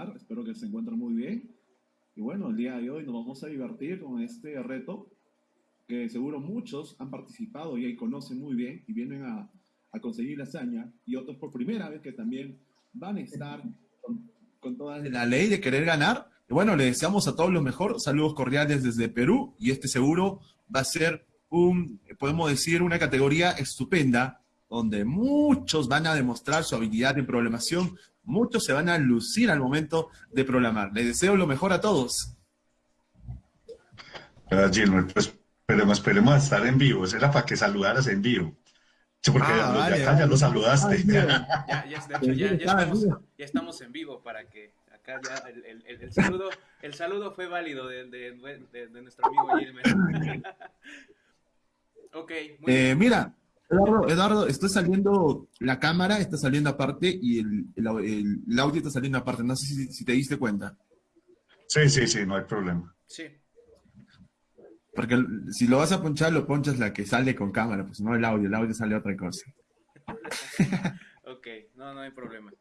espectacular, espero que se encuentren muy bien. Y bueno, el día de hoy nos vamos a divertir con este reto que seguro muchos han participado y conocen muy bien y vienen a, a conseguir la hazaña y otros por primera vez que también van a estar con, con toda la ley de querer ganar. Y bueno, le deseamos a todos lo mejor. Saludos cordiales desde Perú y este seguro va a ser un, podemos decir, una categoría estupenda donde muchos van a demostrar su habilidad de programación, muchos se van a lucir al momento de programar. Les deseo lo mejor a todos. Gracias, Gilmer. Pues esperemos, esperemos estar en vivo. Era para que saludaras en vivo. Sí, porque ah, ya, ya, lo saludaste. ya, ya, ya, estamos, ya, estamos, en vivo para que acá ya el, el, el saludo, el saludo fue válido de, de, de nuestro amigo Gilmer. ok, muy eh, Mira, Eduardo, Eduardo, está saliendo la cámara, está saliendo aparte y el, el, audio está saliendo aparte. No sé si, te diste cuenta. Sí, sí, sí, no hay problema. Sí. Porque si lo vas a ponchar, lo ponchas la que sale con cámara, pues no el audio, el audio sale otra cosa. ok, no, no hay problema.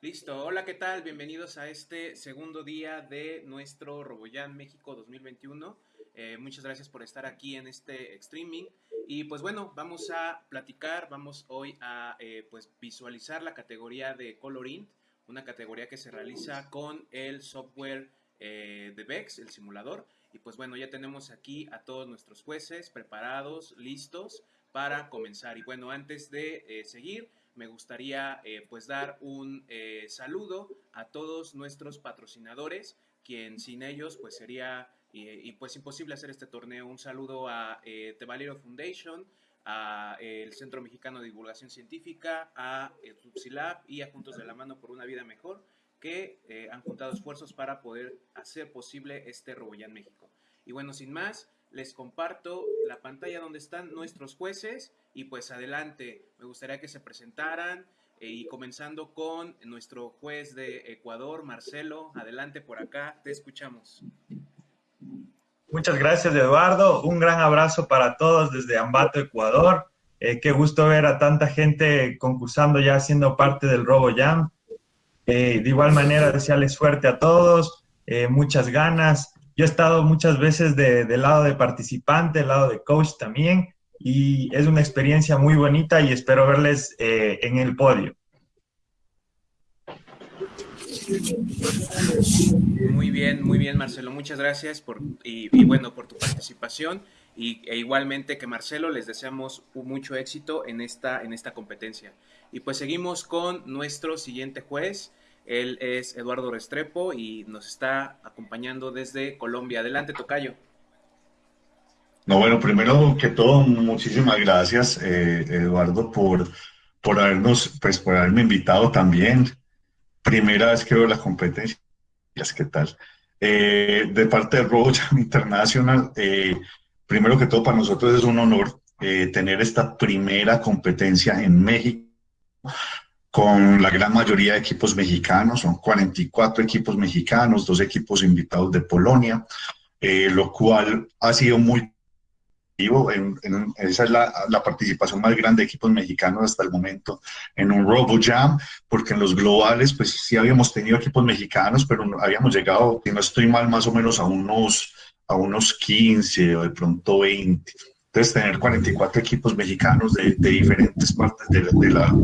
Listo, hola, ¿qué tal? Bienvenidos a este segundo día de nuestro RoboJam México 2021. Eh, muchas gracias por estar aquí en este streaming. Y pues bueno, vamos a platicar, vamos hoy a eh, pues visualizar la categoría de Colorint, una categoría que se realiza con el software eh, de VEX, el simulador. Y pues bueno, ya tenemos aquí a todos nuestros jueces preparados, listos para comenzar. Y bueno, antes de seguir, me gustaría pues dar un saludo a todos nuestros patrocinadores, quien sin ellos pues sería y, pues imposible hacer este torneo. Un saludo a eh, Valero Foundation, a eh, el Centro Mexicano de Divulgación Científica, a eh, y a Juntos de la Mano por una Vida Mejor, que eh, han juntado esfuerzos para poder hacer posible este Roboyán México. Y bueno, sin más, les comparto la pantalla donde están nuestros jueces y pues adelante, me gustaría que se presentaran y comenzando con nuestro juez de Ecuador, Marcelo, adelante por acá, te escuchamos. Muchas gracias, Eduardo. Un gran abrazo para todos desde Ambato, Ecuador. Eh, qué gusto ver a tanta gente concursando ya siendo parte del Robo Jam. Eh, de igual manera, desearles suerte a todos, eh, muchas ganas. Yo he estado muchas veces del de lado de participante, del lado de coach también, y es una experiencia muy bonita y espero verles en el podio. Muy bien, muy bien, Marcelo. Muchas gracias por, y, bueno, por tu participación. Y, e igualmente que Marcelo, les deseamos mucho éxito en esta, en esta competencia. Y pues seguimos con nuestro siguiente juez. Él es Eduardo Restrepo y nos está acompañando desde Colombia. Adelante, Tocayo. No, bueno, primero que todo, muchísimas gracias, eh, Eduardo, por, por habernos, pues por haberme invitado también primera vez que veo la competencia. ¿Qué tal? Eh, de parte de RoboJam International, eh, primero que todo para nosotros es un honor eh, tener esta primera competencia en México con la gran mayoría de equipos mexicanos, son 44 equipos mexicanos, dos equipos invitados de Polonia, lo cual ha sido muy en, esa es la, la, participación más grande de equipos mexicanos hasta el momento en un RoboJam, porque en los globales, pues sí habíamos tenido equipos mexicanos, pero habíamos llegado, si no estoy mal, más o menos a unos, a unos 15 o de pronto 20. Entonces, tener 44 equipos mexicanos de, de diferentes partes de, de, la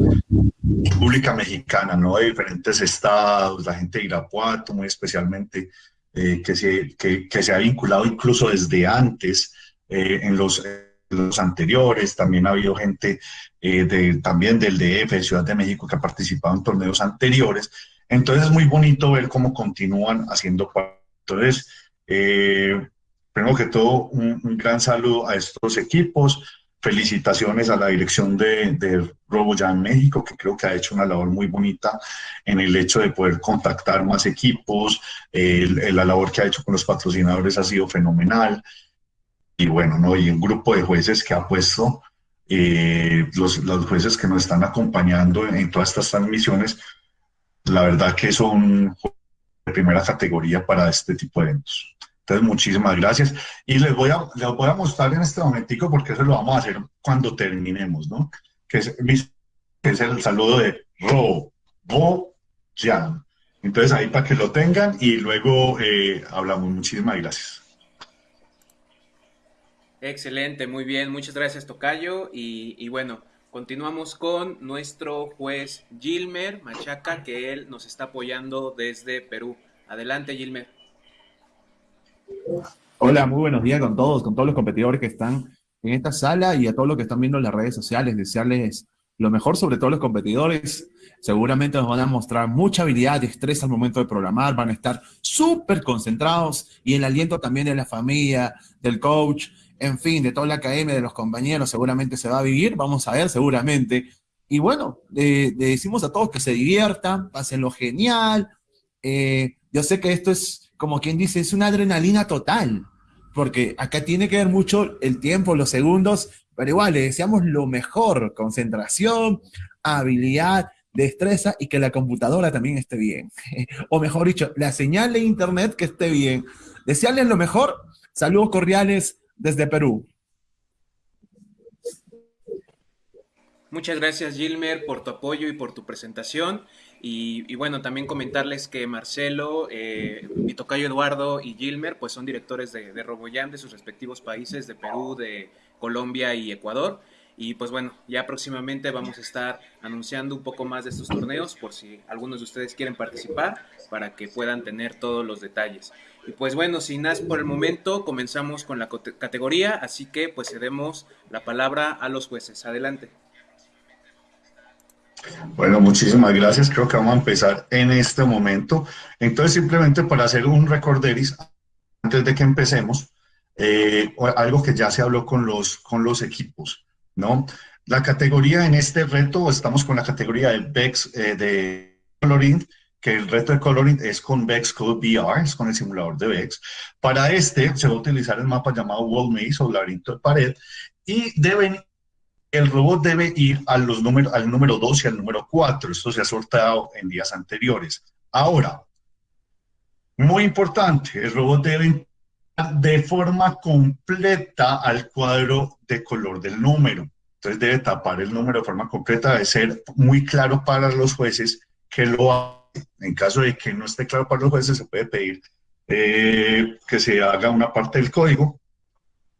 República Mexicana, ¿no? De diferentes estados, la gente de Irapuato, muy especialmente, eh, que, se, que, que se ha vinculado incluso desde antes eh, en, los, los, anteriores, también ha habido gente eh, de, también del DF, Ciudad de México, que ha participado en torneos anteriores. Entonces es muy bonito ver cómo continúan haciendo. Entonces, eh, primero que todo, un, gran saludo a estos equipos. Felicitaciones a la dirección de, de RoboJam México, que creo que ha hecho una labor muy bonita en el hecho de poder contactar más equipos. la labor que ha hecho con los patrocinadores ha sido fenomenal y bueno, ¿no? y un grupo de jueces que ha puesto, eh, los, los, jueces que nos están acompañando en, todas estas transmisiones, la verdad que son de primera categoría para este tipo de eventos. Entonces, muchísimas gracias. Y les voy a, les voy a mostrar en este momentico, porque eso lo vamos a hacer cuando terminemos, ¿no? Que es, que es el saludo de RoboJam. Entonces ahí para que lo tengan y luego eh, hablamos. Muchísimas gracias. Excelente, muy bien. Muchas gracias, Tocayo. Y, y bueno, continuamos con nuestro juez Gilmer Machaca, que él nos está apoyando desde Perú. Adelante, Gilmer. Hola, muy buenos días con todos, con todos los competidores que están en esta sala y a todos los que están viendo en las redes sociales. Desearles lo mejor, sobre todo los competidores. Seguramente nos van a mostrar mucha habilidad y estrés al momento de programar, van a estar súper concentrados y el aliento también de la familia, del coach, en fin, de toda la academia, de los compañeros, seguramente se va a vivir, vamos a ver, seguramente. Y bueno, le, decimos a todos que se diviertan, pásenlo genial. Eh, yo sé que esto es, como quien dice, es una adrenalina total, porque acá tiene que ver mucho el tiempo, los segundos, pero igual le deseamos lo mejor, concentración, habilidad, destreza y que la computadora también esté bien. o mejor dicho, la señal de internet que esté bien. Desearles lo mejor. Saludos cordiales desde Perú. Muchas gracias Gilmer por tu apoyo y por tu presentación. Y, bueno, también comentarles que Marcelo, eh, mi tocayo Eduardo y Gilmer, pues son directores de, de RoboJam de sus respectivos países, de Perú, de Colombia y Ecuador. Y pues bueno, ya próximamente vamos a estar anunciando un poco más de estos torneos por si algunos de ustedes quieren participar para que puedan tener todos los detalles. Y pues bueno, sin más por el momento, comenzamos con la categoría, así que pues cedemos la palabra a los jueces. Adelante. Bueno, muchísimas gracias. Creo que vamos a empezar en este momento. Entonces, simplemente para hacer un recorderis, antes de que empecemos, eh, algo que ya se habló con los, con los equipos, ¿no? La categoría en este reto, estamos con la categoría del BEX eh, de Coloring, que el reto de Coloring es con BEX Code VR, es con el simulador de BEX. Para este se va a utilizar el mapa llamado Wall Maze o laberinto de pared y deben el robot debe ir a los al número 2 y al número 4. Esto se ha sorteado en días anteriores. Ahora, muy importante, el robot debe de forma completa al cuadro de color del número. Entonces debe tapar el número de forma completa, debe ser muy claro para los jueces que lo. En caso de que no esté claro para los jueces, se puede pedir eh, que se haga una parte del código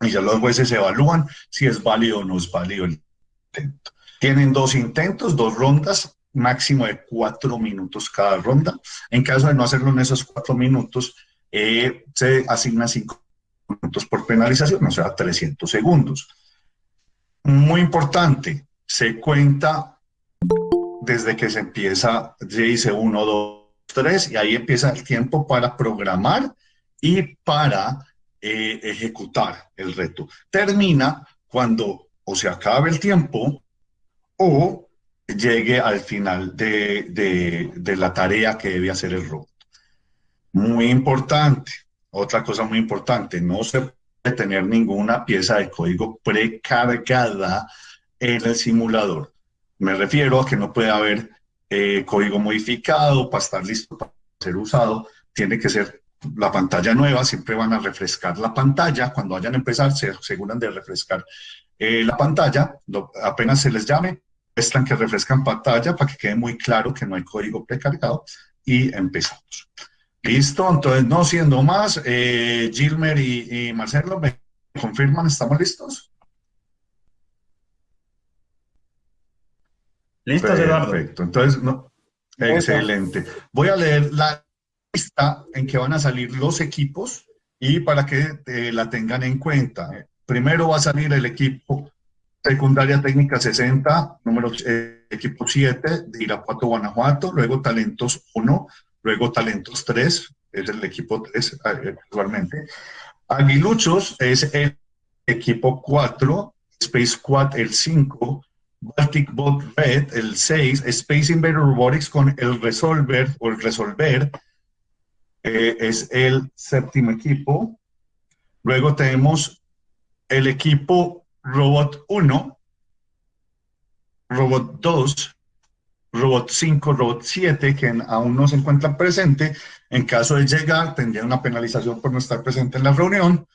y ya los jueces evalúan si es válido o no es válido el intento. Tienen dos intentos, dos rondas, máximo de cuatro minutos cada ronda. En caso de no hacerlo en esos cuatro minutos, eh, se asigna cinco minutos por penalización, o sea, 300 segundos. Muy importante, se cuenta desde que se empieza, se dice 1, 2, 3, y ahí empieza el tiempo para programar y para eh, ejecutar el reto. Termina cuando o se acabe el tiempo o llegue al final de, de la tarea que debe hacer el robot. Muy importante, otra cosa muy importante, no se puede tener ninguna pieza de código precargada en el simulador. Me refiero a que no puede haber eh, código modificado para estar listo para ser usado. Tiene que ser la pantalla nueva, siempre van a refrescar la pantalla. Cuando vayan a empezar, se aseguran de refrescar eh, la pantalla. apenas se les llame, están que refrescan pantalla para que quede muy claro que no hay código precargado y empezamos. Listo, entonces no siendo más, eh, Gilmer y, Marcelo, ¿me confirman? ¿Estamos listos? Listos, Eduardo. Perfecto, entonces, no, excelente. Voy a leer la lista en que van a salir los equipos y para que eh, la tengan en cuenta. Primero va a salir el equipo secundaria técnica 60, número eh, equipo 7 de Irapuato, Guanajuato, luego talentos 1, luego Talentos 3, es el equipo 3 eh, actualmente. Aguiluchos es el equipo 4, Space Squad el 5, Baltic Bot Red el 6, Space Invader Robotics con el Resolver o el Resolver eh, es el séptimo equipo. Luego tenemos el equipo Robot 1, Robot 2, Robot 5, Robot 7, que aún no se encuentran presente. En caso de llegar, tendría una penalización por no estar presente en la reunión.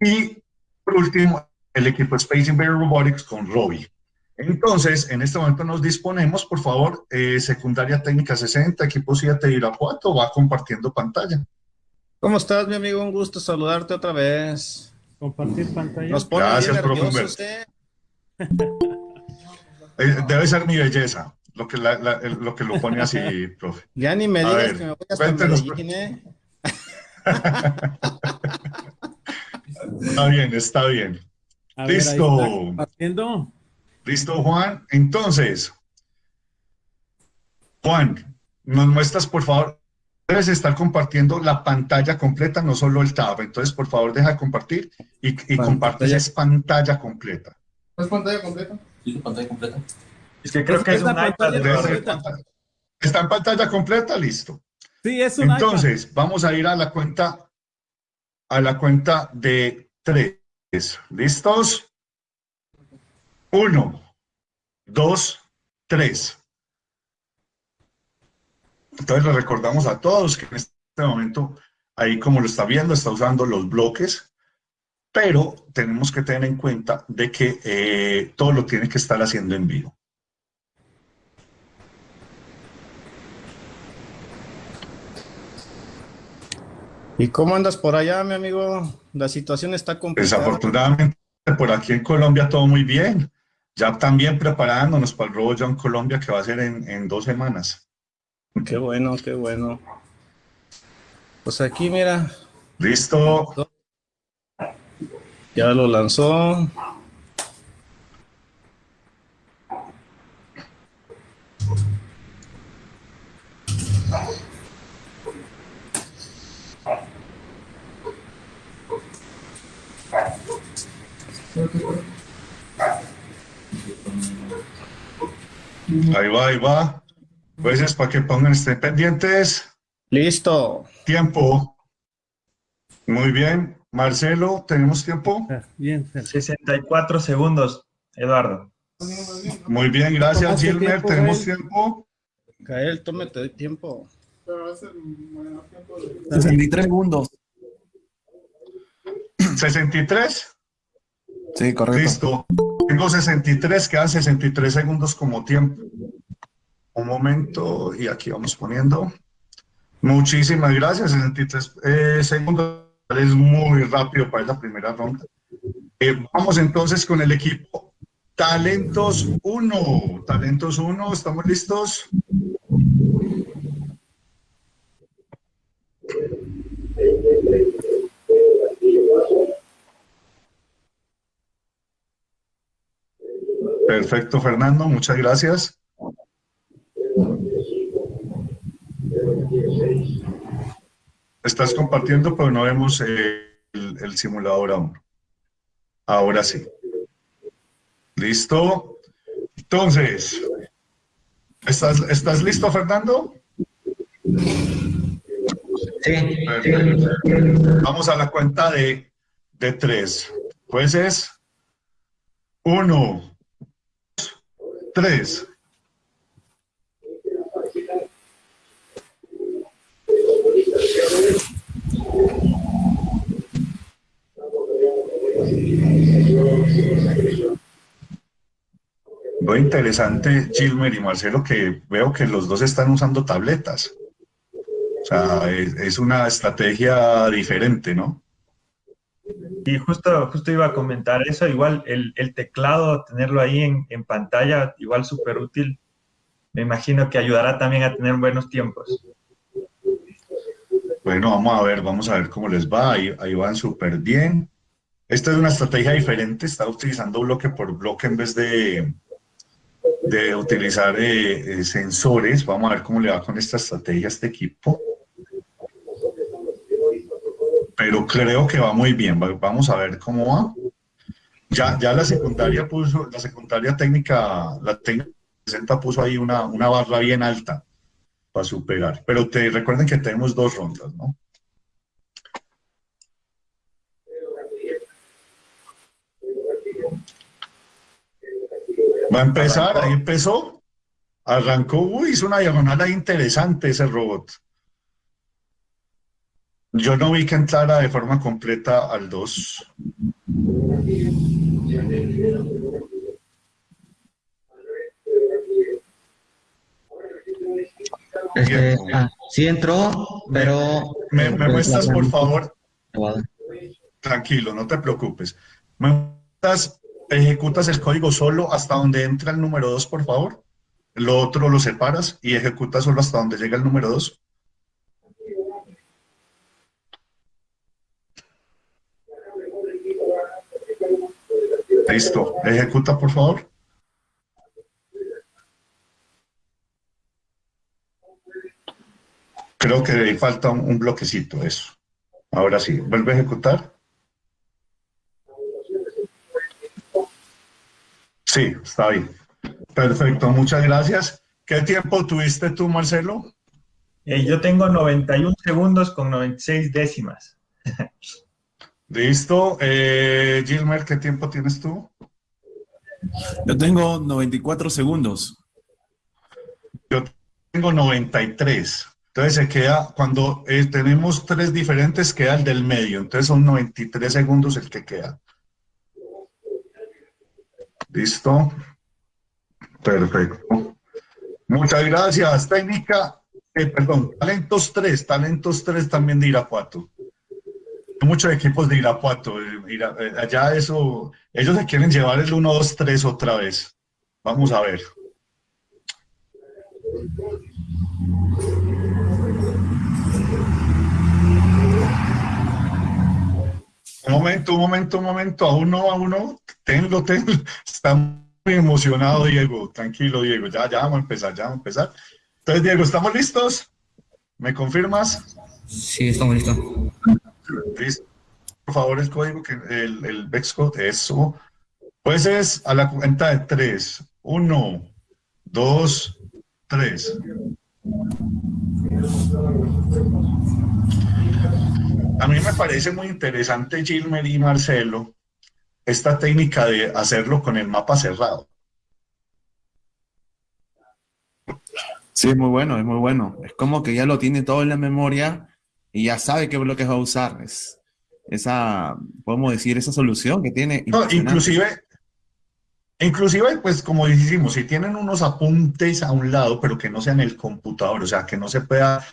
Y por último, el equipo Space Invader Robotics con Robbie. Entonces, en este momento nos disponemos, por favor, eh, secundaria técnica 60, equipo 7 de Irapuato, va compartiendo pantalla. ¿Cómo estás, mi amigo? Un gusto saludarte otra vez. Compartir pantalla. Nos pone Gracias, bien profe ¿eh? Eh, debe ser mi belleza lo que, la- la- el- lo, que lo pone así, profe. Ya ni me A digas ver, que me voy hasta cuéntenos, Medellín, ¿eh? Está bien, está bien. A ver, ahí Listo. está compartiendo. ¿Listo, Juan? Entonces, Juan, nos muestras, por favor, debes estar compartiendo la pantalla completa, no solo el tab. Entonces, por favor, deja de compartir y, y Pantalla. compartes es pantalla completa. ¿Es pantalla completa? Sí, pantalla completa. Es que creo que es Esa un iPad. ¿Está en pantalla completa? Listo. Sí, es un Entonces, vamos a ir a la cuenta, a la cuenta de tres. ¿Listos? Uno, dos, tres. Entonces le recordamos a todos que en este momento, ahí como lo está viendo, está usando los bloques, pero tenemos que tener en cuenta de que eh, todo lo tiene que estar haciendo en vivo. ¿Y cómo andas por allá, mi amigo? La situación está complicada. Desafortunadamente, por aquí en Colombia todo muy bien. Ya también preparándonos para el Robo en Colombia que va a ser en, en dos semanas. Qué bueno, qué bueno. Pues aquí, mira, ¿Listo? ya lo lanzó. Ahí va, ahí va. Pues es para que pongan, estén pendientes. Listo. Tiempo. Muy bien. Marcelo, ¿tenemos tiempo? Bien, Fer. 64 segundos, Eduardo. Muy bien, gracias, ¿Tomaste Gilmer. tiempo, ¿Tenemos Gael? tiempo? Gael, tómate tiempo. Pero es el menor tiempo de... 63 segundos. ¿63? Sí, correcto. Listo. Tengo 63, quedan 63 segundos como tiempo. Un momento, y aquí vamos poniendo. Muchísimas gracias, 63 eh, segundos. Es muy rápido para la primera ronda. Eh, vamos entonces con el equipo Talentos 1. Talentos 1, ¿estamos listos? Perfecto, Fernando, muchas gracias. Estás compartiendo, pero no vemos eh, el, el simulador aún. Ahora sí. ¿Listo? Entonces, ¿estás, ¿estás listo, Fernando? Sí. Perfecto. Vamos a la cuenta de, de tres. Pues es uno, 3. Muy interesante, Gilmer y Marcelo, que veo que los dos están usando tabletas. O sea, es una estrategia diferente, ¿no? Y justo, justo iba a comentar eso, igual el, teclado, tenerlo ahí en, pantalla, igual súper útil. Me imagino que ayudará también a tener buenos tiempos. Bueno, vamos a ver, vamos a ver cómo les va. Ahí, ahí van súper bien. Esta es una estrategia diferente, está utilizando bloque por bloque en vez de, de utilizar eh, eh, sensores. Vamos a ver cómo le va con esta estrategia a este equipo. Pero creo que va muy bien. Va- Vamos a ver cómo va. Ya, ya la secundaria puso, la secundaria técnica, la técnica 60 puso ahí una, una barra bien alta para superar. Pero te recuerden que tenemos dos rondas, ¿no? Va a empezar, ahí empezó. Arrancó, uy, hizo una diagonal ahí interesante ese robot. Yo no vi que entrara de forma completa al 2. Este, ah, sí entró, pero... ¿Me, me, pues, muestras, por favor? Tranquilo, no te preocupes. ¿Me muestras, ejecutas el código solo hasta donde entra el número 2, por favor? Lo otro lo separas y ejecutas solo hasta donde llega el número 2. Listo. Ejecuta, por favor. Creo que ahí falta un, bloquecito, eso. Ahora sí, vuelve a ejecutar. Sí, está bien. Perfecto, muchas gracias. ¿Qué tiempo tuviste tú, Marcelo? Eh, yo tengo 91 segundos con 96 décimas. Listo. Eh, Gilmer, ¿qué tiempo tienes tú? Yo tengo 94 segundos. Yo tengo 93. Entonces se queda, cuando eh, tenemos tres diferentes, queda el del medio. Entonces son 93 segundos el que queda. Listo. Perfecto. Muchas gracias. Técnica, eh, perdón, talentos 3, talentos 3 también de Irapuato. Muchos equipos de Irapuato. eh, eh, allá eso, ellos se quieren llevar el 1, 2, 3 otra vez. Vamos a ver. Un momento, un momento, un momento, a uno, a uno, tenlo, tenlo. Está muy emocionado, Diego. Tranquilo, Diego. Ya, ya vamos a empezar, ya vamos a empezar. Entonces, Diego, ¿estamos listos? ¿Me confirmas? Sí, estamos listos. Por favor, el código, que el, el Vex Code, eso. Pues es a la cuenta de tres. Uno, dos, tres. A mí me parece muy interesante, Gilmer y Marcelo, esta técnica de hacerlo con el mapa cerrado. Sí, es muy bueno, es muy bueno. Es como que ya lo tiene todo en la memoria y ya sabe qué bloques va a usar. Es esa, podemos decir, esa solución que tiene. No, inclusive, inclusive, pues como dijimos, si tienen unos apuntes a un lado, pero que no sean el computador, o sea, que no se pueda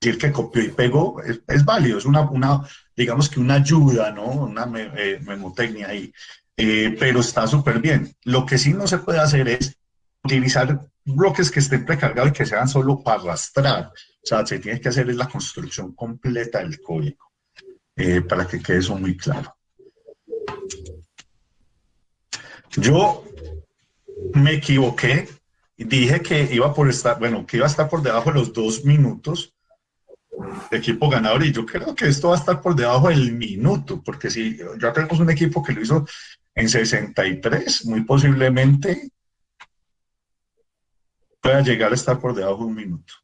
decir que copió y pegó, es, es válido, es una, una, digamos que una ayuda, ¿no? Una me- eh, memotecnia ahí, Eh, pero está súper bien. Lo que sí no se puede hacer es utilizar bloques que estén precargados y que sean solo para arrastrar. O sea, se tiene que hacer es la construcción completa del código, eh, para que quede eso muy claro. Yo me equivoqué y dije que iba por estar, bueno, que iba a estar por debajo de los dos minutos de equipo ganador y yo creo que esto va a estar por debajo del minuto, porque si ya tenemos un equipo que lo hizo en 63, muy posiblemente pueda llegar a estar por debajo de un minuto.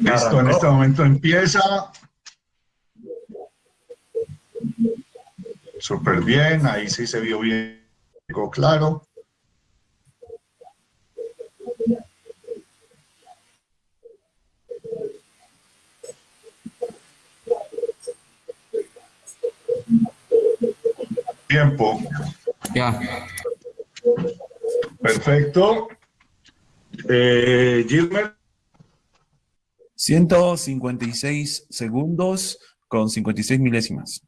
Listo, en este momento empieza. Súper bien, ahí sí se vio bien, claro. Tiempo, Ya. perfecto. Eh, Gilmer, 156 segundos con 56 milésimas.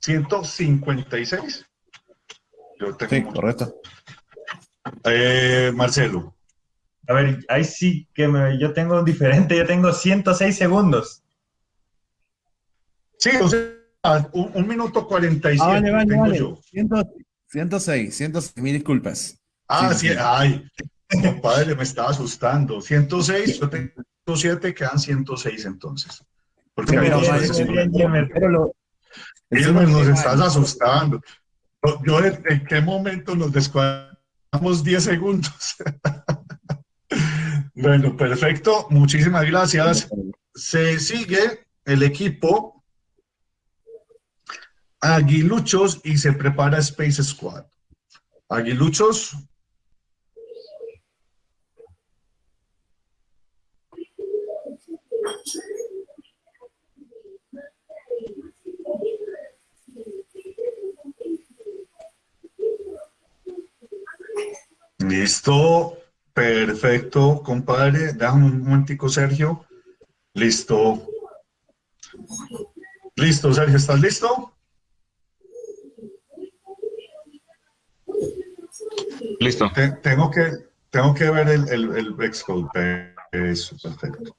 156. Yo tengo Sí, correcto. Eh, Marcelo, A ver, ahí sí que me- yo tengo diferente, yo tengo 106 segundos. sí, o sea, un, un minuto 47 Ah, vale, vale, tengo vale. yo. 100 106, 106, mil disculpas. Ah, Sí, sí, ay, compadre, me estaba asustando. 106, yo tengo 107, quedan 106 entonces. Porque Sí, pero vale, veces. Bien. Pero lo, Gilmer, nos estás asustando. Yo, yo, ¿en en qué momento nos descuadramos 10 segundos? bueno, perfecto. Muchísimas gracias. Se sigue el equipo aguiluchos y se prepara Space Squad. Aguiluchos. Listo, perfecto, compadre. Déjame un momentico, Sergio. Listo. Listo, Sergio, ¿estás listo? Listo. Te- tengo, que, tengo que ver el, el, el. Eso, perfecto.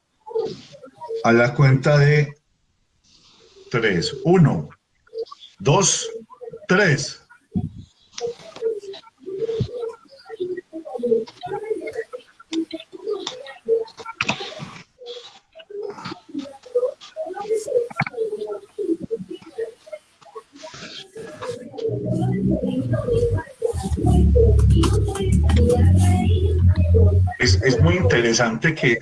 A la cuenta de tres. Uno, dos, tres. Interesante que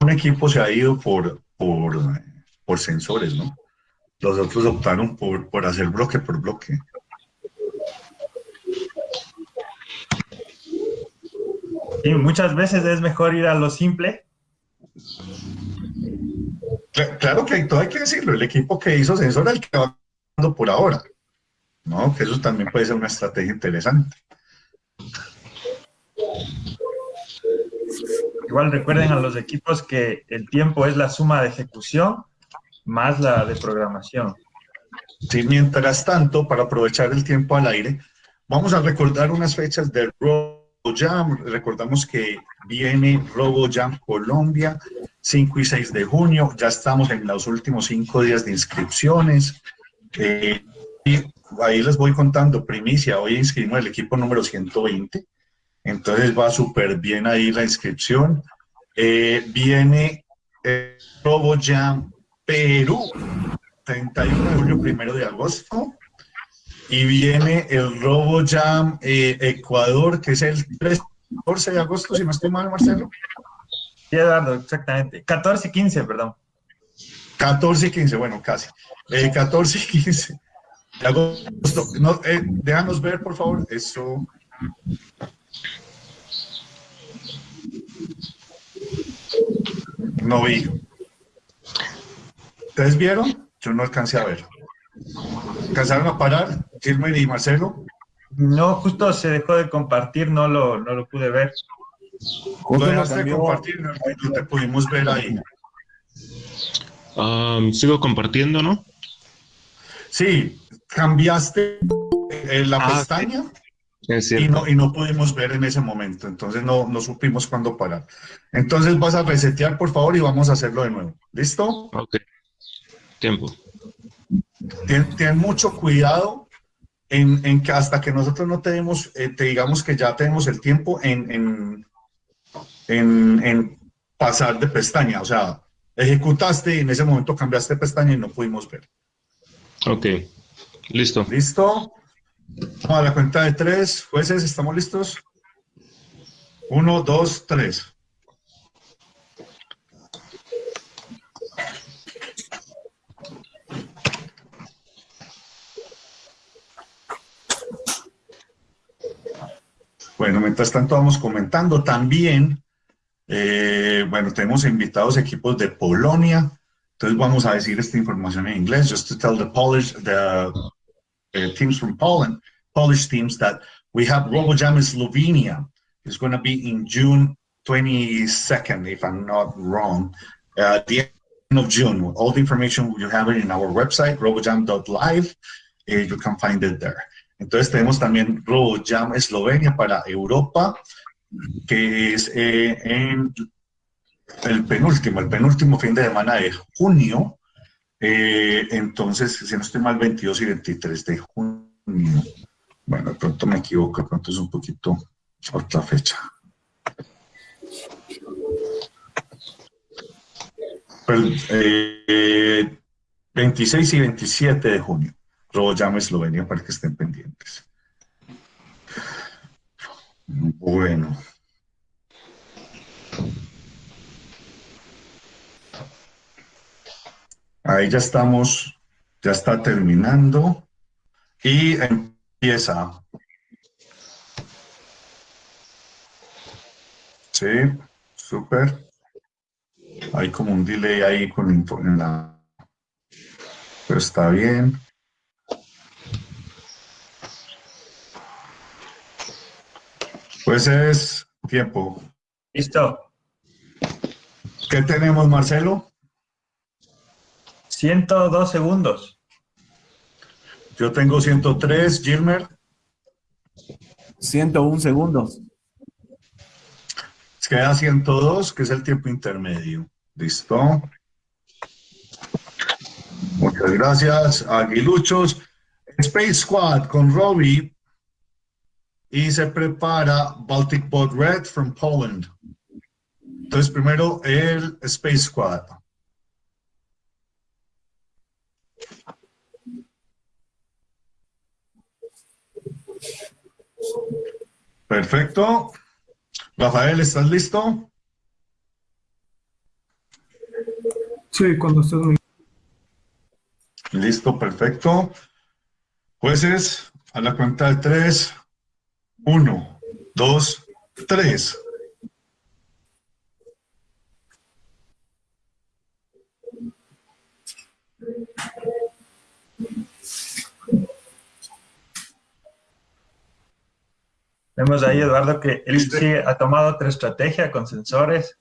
un equipo se ha ido por, por, por sensores, ¿no? Los otros optaron por, por hacer bloque por bloque. Sí, muchas veces es mejor ir a lo simple. Cla- Claro que todo hay que decirlo, el equipo que hizo sensor el que va por ahora. ¿No? Que eso también puede ser una estrategia interesante. Recuerden a los equipos que el tiempo es la suma de ejecución más la de programación. Sí, mientras tanto, para aprovechar el tiempo al aire, vamos a recordar unas fechas del RoboJam. Recordamos que viene RoboJam Colombia, 5 y 6 de junio. Ya estamos en los últimos cinco días de inscripciones. Eh, y ahí les voy contando, primicia, hoy inscribimos el equipo número 120. Entonces va súper bien ahí la inscripción. Eh, viene eh, RoboJam Perú, 31 de julio, 1 de agosto. Y viene el RoboJam eh, Ecuador, que es el 13 14 de agosto, si no estoy mal, Marcelo. Sí, Eduardo, exactamente. 14 y 15, perdón. 14 y 15, bueno, casi. Eh, 14 y 15 de agosto. No, eh, déjanos ver, por favor. Eso. No vi. ¿Ustedes vieron? Yo no alcancé a ver. ¿Alcanzaron a parar, Gilmer y Marcelo? No, justo se dejó de compartir, no lo, no lo pude ver. Justo lo dejaste de compartir, no, no te pudimos ver ahí. Am, sigo compartiendo, ¿no? Sí, cambiaste eh, la Ah, pestaña Es y no, y no pudimos ver en ese momento, entonces no, no supimos cuándo parar. Entonces vas a resetear, por favor, y vamos a hacerlo de nuevo. ¿Listo? Ok. Tiempo. Ten, ten mucho cuidado en, en que hasta que nosotros no tenemos, eh, te digamos que ya tenemos el tiempo en, en, en, en pasar de pestaña. O sea, ejecutaste y en ese momento cambiaste de pestaña y no pudimos ver. Ok. Listo. ¿Listo? Vamos a la cuenta de tres. Jueces, ¿estamos listos? Uno, dos, tres. Bueno, mientras tanto vamos comentando también, eh, bueno, tenemos invitados equipos de Polonia, entonces vamos a decir esta información en inglés, just to tell the Polish, the teams from Poland, Polish teams that we have RoboJam in Slovenia. It's going to be in June 22nd, if I'm not wrong, uh, the end of June. All the information you have it in our website, robojam.live. Uh, you can find it there. Entonces tenemos también RoboJam Eslovenia para Europa, que es eh, en el penúltimo, el penúltimo fin de semana de junio. Eh, entonces, si no estoy mal, 22 y 23 de junio. Bueno, de pronto me equivoco, de pronto es un poquito otra fecha. Pero, eh, 26 y 27 de junio. RoboJam Eslovenia para que estén pendientes. Bueno. Ahí ya estamos, ya está terminando y empieza. Sí, súper. Hay como un delay ahí con en la... Pero está bien. Pues es tiempo. Listo. ¿Qué tenemos, Marcelo? 102 segundos. Yo tengo 103, Gilmer. 101 segundos. Queda 102, que es el tiempo intermedio. ¿Listo? Muchas gracias, Aguiluchos. Space Squad con Robbie. Y se prepara Baltic Bot Red from Poland. Entonces, primero el Space Squad. Perfecto. Rafael, ¿estás listo? Sí, cuando estés muy... Listo, perfecto. Jueces, a la cuenta de tres. Uno, dos, tres. Vemos ahí, Eduardo, que él sí ha tomado otra estrategia con sensores.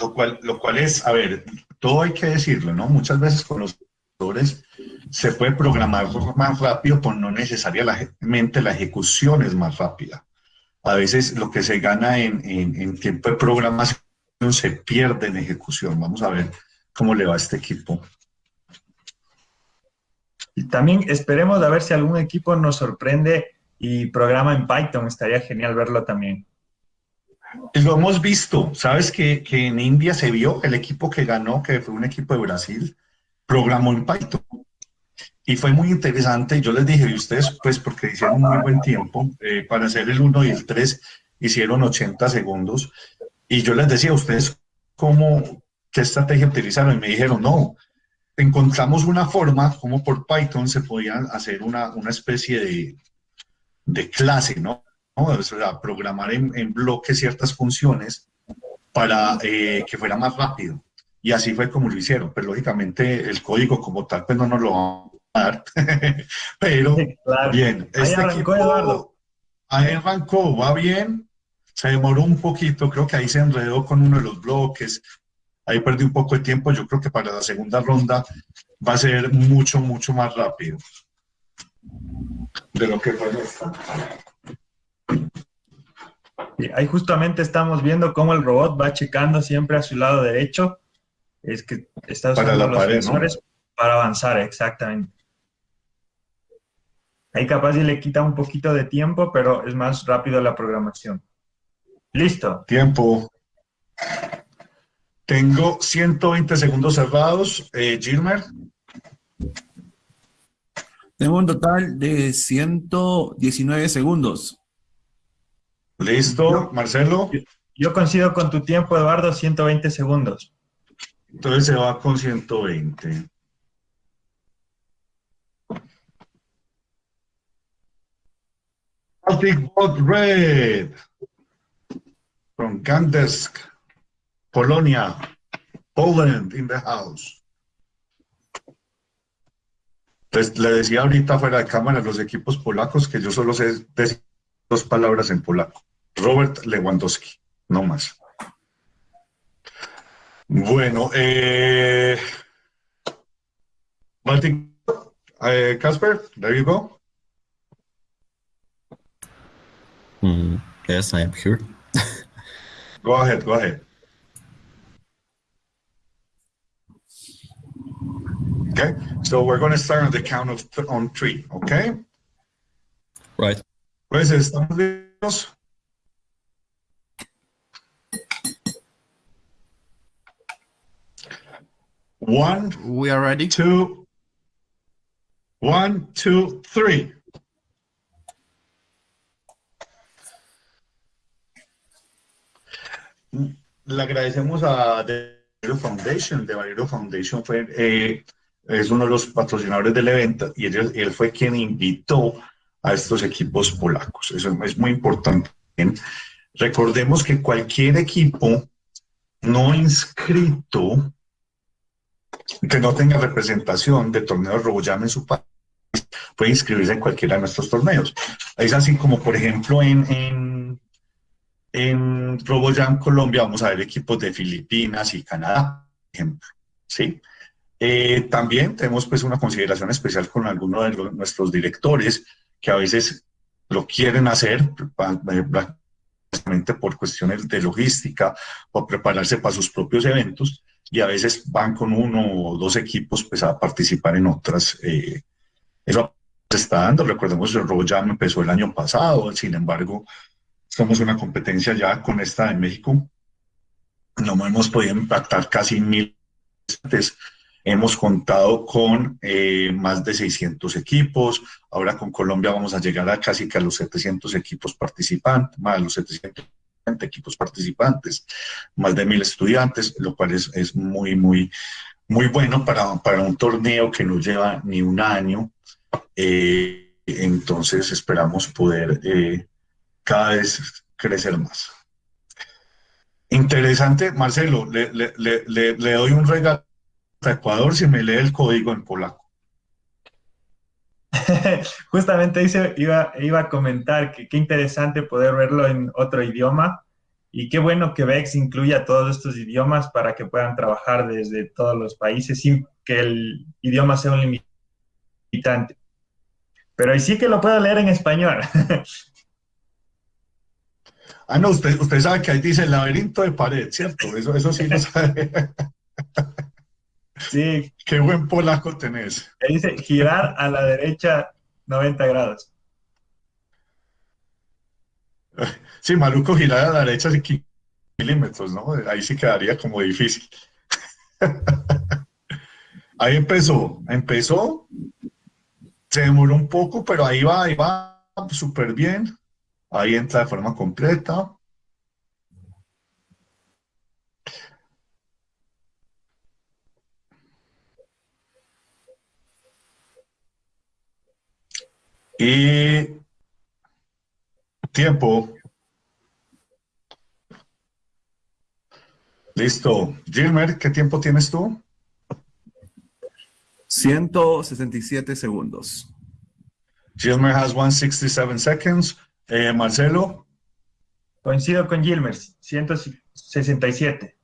Lo cual, lo cual es, a ver, todo hay que decirlo, ¿no? Muchas veces con los sensores se puede programar más rápido, pues no necesariamente la ejecución es más rápida. A veces lo que se gana en, en, en tiempo de programación se pierde en ejecución. Vamos a ver cómo le va a este equipo. Y también esperemos a ver si algún equipo nos sorprende y programa en Python. Estaría genial verlo también. Lo hemos visto. Sabes que, que en India se vio el equipo que ganó, que fue un equipo de Brasil, programó en Python. Y fue muy interesante. Yo les dije, y ustedes, pues, porque hicieron muy buen tiempo, eh, para hacer el 1 y el 3, hicieron 80 segundos. Y yo les decía ustedes cómo, qué estrategia utilizaron. Y me dijeron, no, encontramos una forma como por Python se podía hacer una, una especie de, de clase, ¿no? O sea, programar en, en bloques ciertas funciones para eh, que fuera más rápido. Y así fue como lo hicieron. Pero lógicamente el código como tal, pues no nos lo van a dar. Pero Claro. bien, Ahí este arrancó equipo Eduardo. ahí arrancó, va bien. Se demoró un poquito, creo que ahí se enredó con uno de los bloques. Ahí perdí un poco de tiempo. Yo creo que para la segunda ronda va a ser mucho, mucho más rápido de lo que esta. Y ahí justamente estamos viendo cómo el robot va checando siempre a su lado derecho. Es que está usando los pared, ¿no? sensores para avanzar, exactamente. Ahí capaz y le quita un poquito de tiempo, pero es más rápido la programación. Listo. Tiempo. Tengo 120 segundos cerrados. Eh, Gilmer, Tengo un total de 119 segundos. listo. Marcelo, Yo coincido con tu tiempo, Eduardo, 120 segundos. entonces se va con 120. Baltic Bot Red from Gdansk, Polonia, Poland in the house. Entonces, le decía ahorita fuera de cámara a los equipos polacos que yo solo sé decir dos palabras en polaco. Robert Lewandowski, no más. Bueno, eh, Martin, eh, Casper, there you go. Mm, yes, I am here. Go ahead, go ahead. Okay, so we're going to start on the count of th- on three, okay? Right. Pues estamos listos. One, We are ready. two, one, two, three. Le agradecemos a The Valero Foundation. The Valero Foundation fue, eh, es uno de los patrocinadores del evento y él, fue quien invitó a estos equipos polacos. Eso es muy importante. Recordemos que cualquier equipo no inscrito que no tenga representación de torneo de RoboJam en su país puede inscribirse en cualquiera de nuestros torneos. Es así como, por ejemplo, en, en, en RoboJam Colombia vamos a ver equipos de Filipinas y Canadá, por ejemplo, ¿sí? Eh, también tenemos pues una consideración especial con algunos de los- nuestros directores que a veces lo quieren hacer pa- eh, por cuestiones de logística o prepararse para sus propios eventos y a veces van con uno o dos equipos pues a participar en otras. eh, eso se está dando, recordemos el RoboJam empezó el año pasado, sin embargo, somos una competencia ya con esta de México, no hemos podido impactar casi mil participantes. Hemos contado con eh, más de 600 equipos. Ahora con Colombia vamos a llegar a casi que a los 700 equipos participantes, más de los 700 equipos participantes, más de mil estudiantes, lo cual es, es muy, muy, muy bueno para, para un torneo que no lleva ni un año. Eh, entonces esperamos poder eh, cada vez crecer más. Interesante, Marcelo, le, le, le, le, doy un regalo a Ecuador si me lee el código en polaco. Justamente dice, iba, iba a comentar que qué interesante poder verlo en otro idioma y qué bueno que VEX incluya todos estos idiomas para que puedan trabajar desde todos los países sin que el idioma sea un limitante. Pero sí que lo puedo leer en español. Ah, no, usted, usted sabe que ahí dice laberinto de pared, ¿cierto? Eso, eso sí lo sabe. Sí, Qué buen polaco tenés. dice girar a la derecha 90 grados. Sí, maluco girar a la derecha sí, 15 milímetros, ¿no? Ahí sí quedaría como difícil. Ahí empezó, empezó, se demoró un poco, pero ahí va, ahí va súper bien. Ahí entra de forma completa. Y tiempo. Listo. Gilmer, ¿qué tiempo tienes tú? 167 segundos. Gilmer has 167 seconds. Eh, Marcelo, Coincido con Gilmer, 167.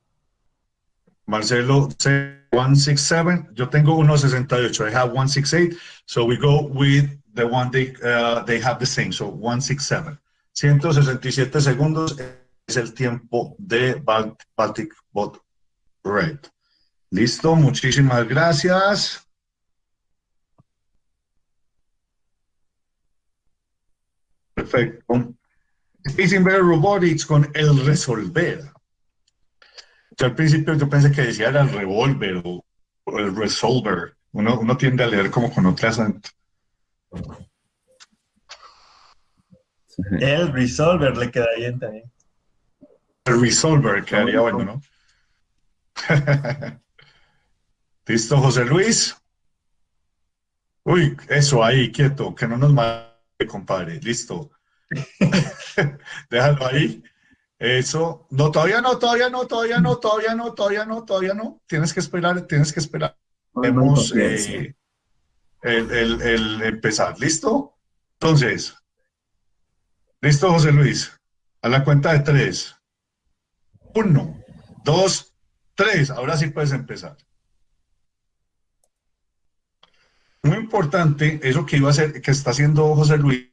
Marcelo say 167. Yo tengo 168. I have 168. So we go with the one they, uh, they have the same. So 167. 167 segundos es el tiempo de Bal- Baltic Bot Red. Listo, muchísimas gracias. Perfecto. Space Invader Robotics con el resolver. Yo al principio yo pensé que decía era el revólver o, o el resolver. Uno, uno tiende a leer como con acento. El Resolver le queda bien también. El resolver quedaría bueno, ¿no? ¿Listo, José Luis? Uy, eso ahí, quieto, que no nos mate, compadre. Listo. Déjalo ahí. Eso. No, todavía no, todavía no, todavía no, todavía no, todavía no, todavía no. Tienes que esperar, tienes que esperar. Vemos eh, el, el- empezar. ¿Listo? Entonces, ¿listo, José Luis? A la cuenta de tres. Uno, dos, tres. Ahora sí puedes empezar. Muy importante, eso que iba a hacer, que está haciendo José Luis,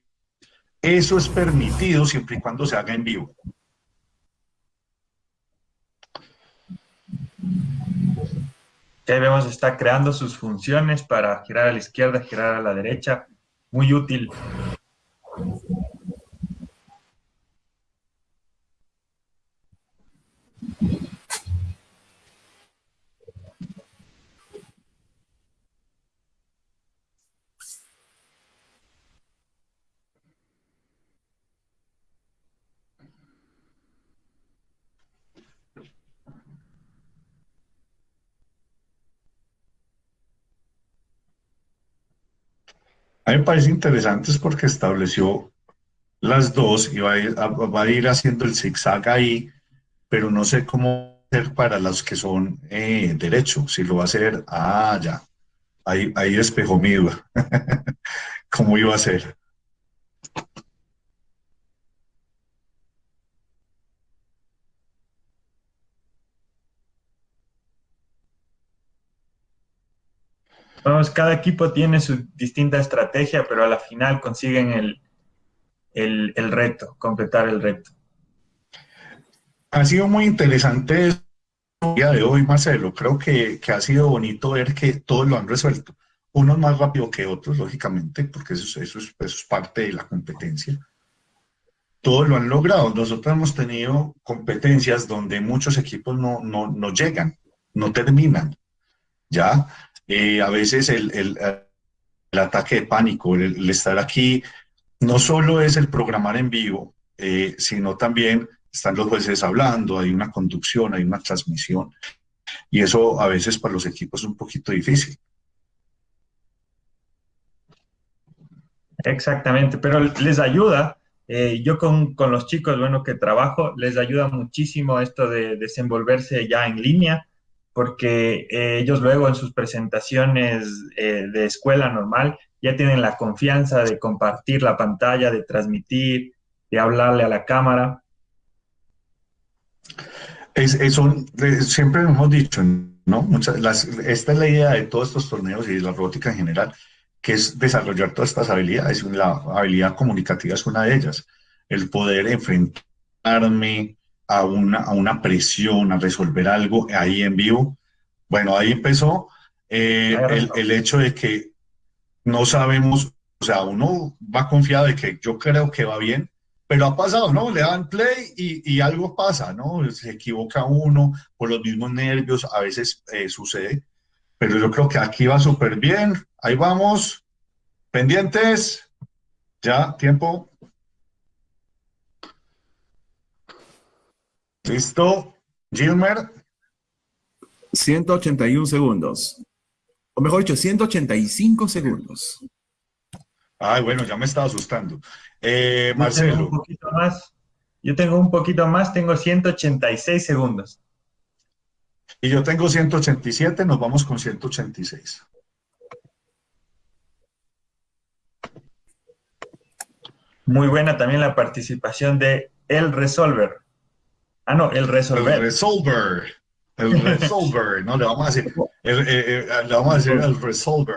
eso es permitido siempre y cuando se haga en vivo. Que vemos está creando sus funciones para girar a la izquierda, girar a la derecha. Muy útil. A mí me parece interesante es porque estableció las dos y va a ir, haciendo el zigzag ahí, pero no sé cómo hacer para los que son eh, derecho, si lo va a hacer, ah, ya, ahí, ahí despejó mi duda. cómo iba a ser. Vamos, cada equipo tiene su distinta estrategia, pero a la final consiguen el, el, el reto, completar el reto. Ha sido muy interesante el día de hoy, Marcelo. Creo que, que ha sido bonito ver que todos lo han resuelto. Unos más rápido que otros, lógicamente, porque eso, eso, es, eso es parte de la competencia. Todos lo han logrado. Nosotros hemos tenido competencias donde muchos equipos no, no, no llegan, no terminan. ¿Ya? Eh, a veces el, el, ataque de pánico, el, el, estar aquí, no solo es el programar en vivo, eh, sino también están los jueces hablando, hay una conducción, hay una transmisión, y eso a veces para los equipos es un poquito difícil. Exactamente, pero les ayuda. Eh, yo con, con, los chicos, bueno, que trabajo, les ayuda muchísimo esto de desenvolverse ya en línea, porque eh, ellos luego en sus presentaciones eh, de escuela normal ya tienen la confianza de compartir la pantalla, de transmitir, de hablarle a la cámara. Es, es un, siempre hemos dicho, ¿no? Muchas, las, esta es la idea de todos estos torneos y de la robótica en general, que es desarrollar todas estas habilidades. La habilidad comunicativa es una de ellas. El poder enfrentarme a una, a una presión, a resolver algo ahí en vivo. Bueno, ahí empezó eh, el, el hecho de que no sabemos, o sea, uno va confiado de que yo creo que va bien, pero ha pasado, ¿no? Le dan play y, y, algo pasa, ¿no? Se equivoca uno por los mismos nervios, a veces eh, sucede, pero yo creo que aquí va súper bien, ahí vamos, pendientes, ya, tiempo. Listo, Gilmer. 181 segundos. O mejor dicho, 185 segundos. Ay, bueno, ya me estaba asustando. Eh, Marcelo. Yo tengo un poquito más. Yo tengo un poquito más, tengo 186 segundos. Y yo tengo 187, nos vamos con 186. Muy buena también la participación de El Resolver. Ah, no, El Resolver. El Resolver. El Resolver, no, le vamos a decir, el, el, el, le vamos a decir el Resolver.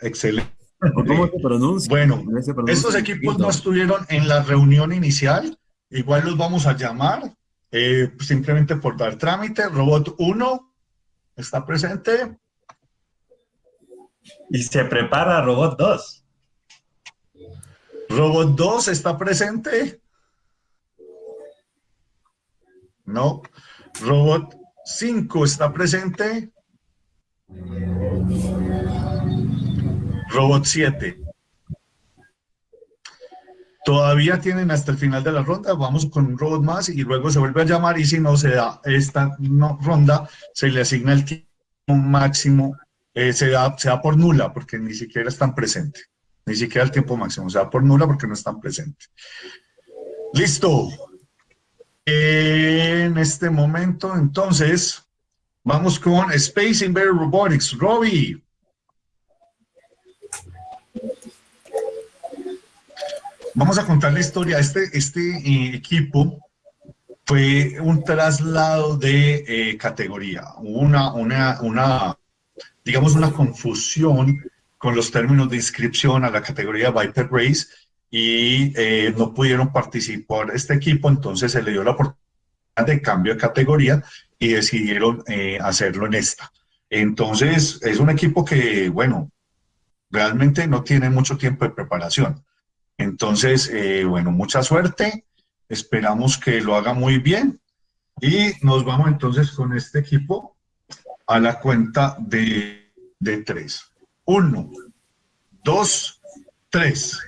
Excelente. ¿Cómo se pronuncia? Bueno, estos equipos no estuvieron en la reunión inicial, igual los vamos a llamar, eh, simplemente por dar trámite. Robot 1 está presente. Y se prepara Robot 2. Robot 2 está presente. No. Robot 5 está presente. Robot 7. Todavía tienen hasta el final de la ronda, vamos con un robot más y luego se vuelve a llamar y si no se da esta ronda, se le asigna el tiempo máximo, eh, se, da, se da por nula porque ni siquiera están presentes, ni siquiera el tiempo máximo, se da por nula porque no están presentes. Listo. En este momento, entonces, vamos con Space Invader Robotics. Robbie. Vamos a contar la historia. Este, este eh, equipo fue un traslado de eh, categoría, una, una, una, digamos, una confusión con los términos de inscripción a la categoría Viper Race y eh, no pudieron participar este equipo, entonces se le dio la oportunidad de cambio de categoría y decidieron eh, hacerlo en esta. Entonces, es un equipo que, bueno, realmente no tiene mucho tiempo de preparación. Entonces, eh, bueno, mucha suerte. Esperamos que lo haga muy bien. Y nos vamos entonces con este equipo a la cuenta de, de tres. Uno, dos, tres.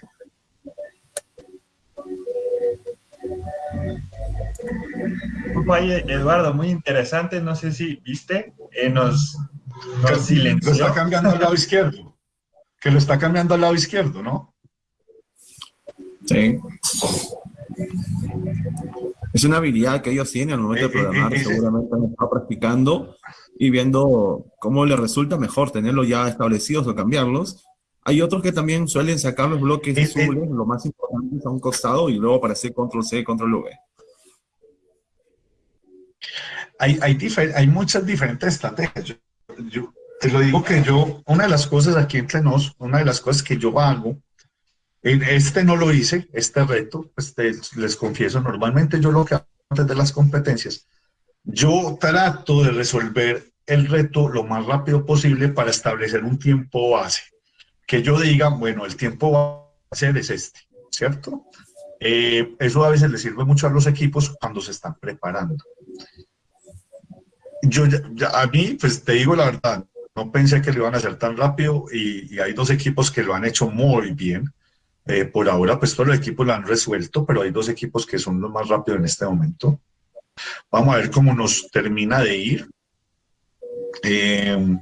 Oye, Eduardo, muy interesante. No sé si viste, eh, nos, nos silenció. Lo está cambiando al lado izquierdo. Que lo está cambiando al lado izquierdo, ¿no? Sí. Es una habilidad que ellos tienen al momento de programar. Eh, eh, Seguramente han estado practicando y viendo cómo les resulta mejor tenerlos ya establecidos o cambiarlos. Hay otros que también suelen sacar los bloques eh. azules, lo más importante es a un costado y luego para hacer control C, control V. hay, hay, hay muchas diferentes estrategias. Yo, yo te lo digo que yo, una de las cosas aquí entre nos, una de las cosas que yo hago, en este no lo hice, este reto, pues te- les confieso, normalmente yo lo que hago antes de las competencias, yo trato de resolver el reto lo más rápido posible para establecer un tiempo base. Que yo diga, bueno, el tiempo base es este, ¿cierto? Eh, eso a veces le sirve mucho a los equipos cuando se están preparando yo ya- a mí, pues te digo la verdad, no pensé que lo iban a hacer tan rápido y, y hay dos equipos que lo han hecho muy bien. Eh, por ahora, pues todos los equipos lo han resuelto, pero hay dos equipos que son los más rápidos en este momento. Vamos a ver cómo nos termina de ir. Eh,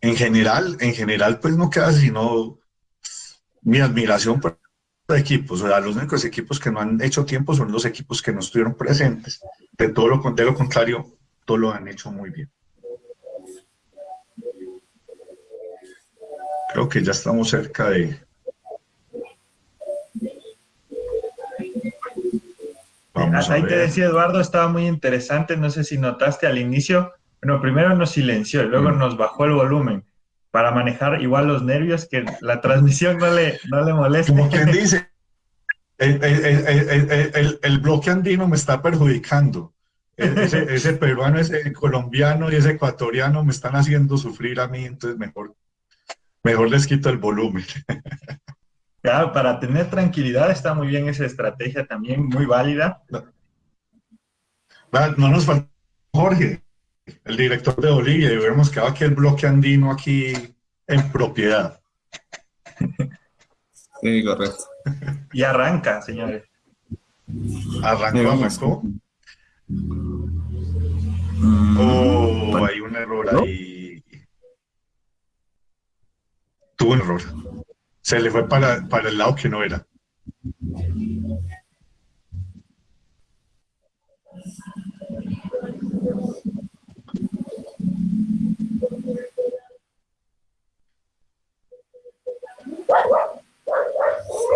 en general, en general, pues no queda sino mi admiración por los equipos. O sea, los únicos equipos que no han hecho tiempo son los equipos que no estuvieron presentes. De todo lo, de lo contrario, todo lo han hecho muy bien. Creo que ya estamos cerca de... Vamos a Ahí te decía Eduardo, estaba muy interesante, no sé si notaste al inicio, bueno, primero nos silenció y luego Mm. nos bajó el volumen para manejar igual los nervios, que la transmisión no le, no le moleste. Como quien dice, el, el- el- el- bloque andino me está perjudicando. E- Ese, ese peruano, ese colombiano y ese ecuatoriano me están haciendo sufrir a mí, entonces mejor, mejor les quito el volumen. Claro, para tener tranquilidad está muy bien esa estrategia también, muy válida. Va, No nos falta Jorge, el director de Bolivia, y hubiéramos quedado aquí el bloque andino aquí en propiedad. Sí, correcto. Y arranca, señores. Arrancó, arrancó. Mm, Oh, hay un error ¿No? ahí. Tuvo un error. Se le fue para, para el lado que no era.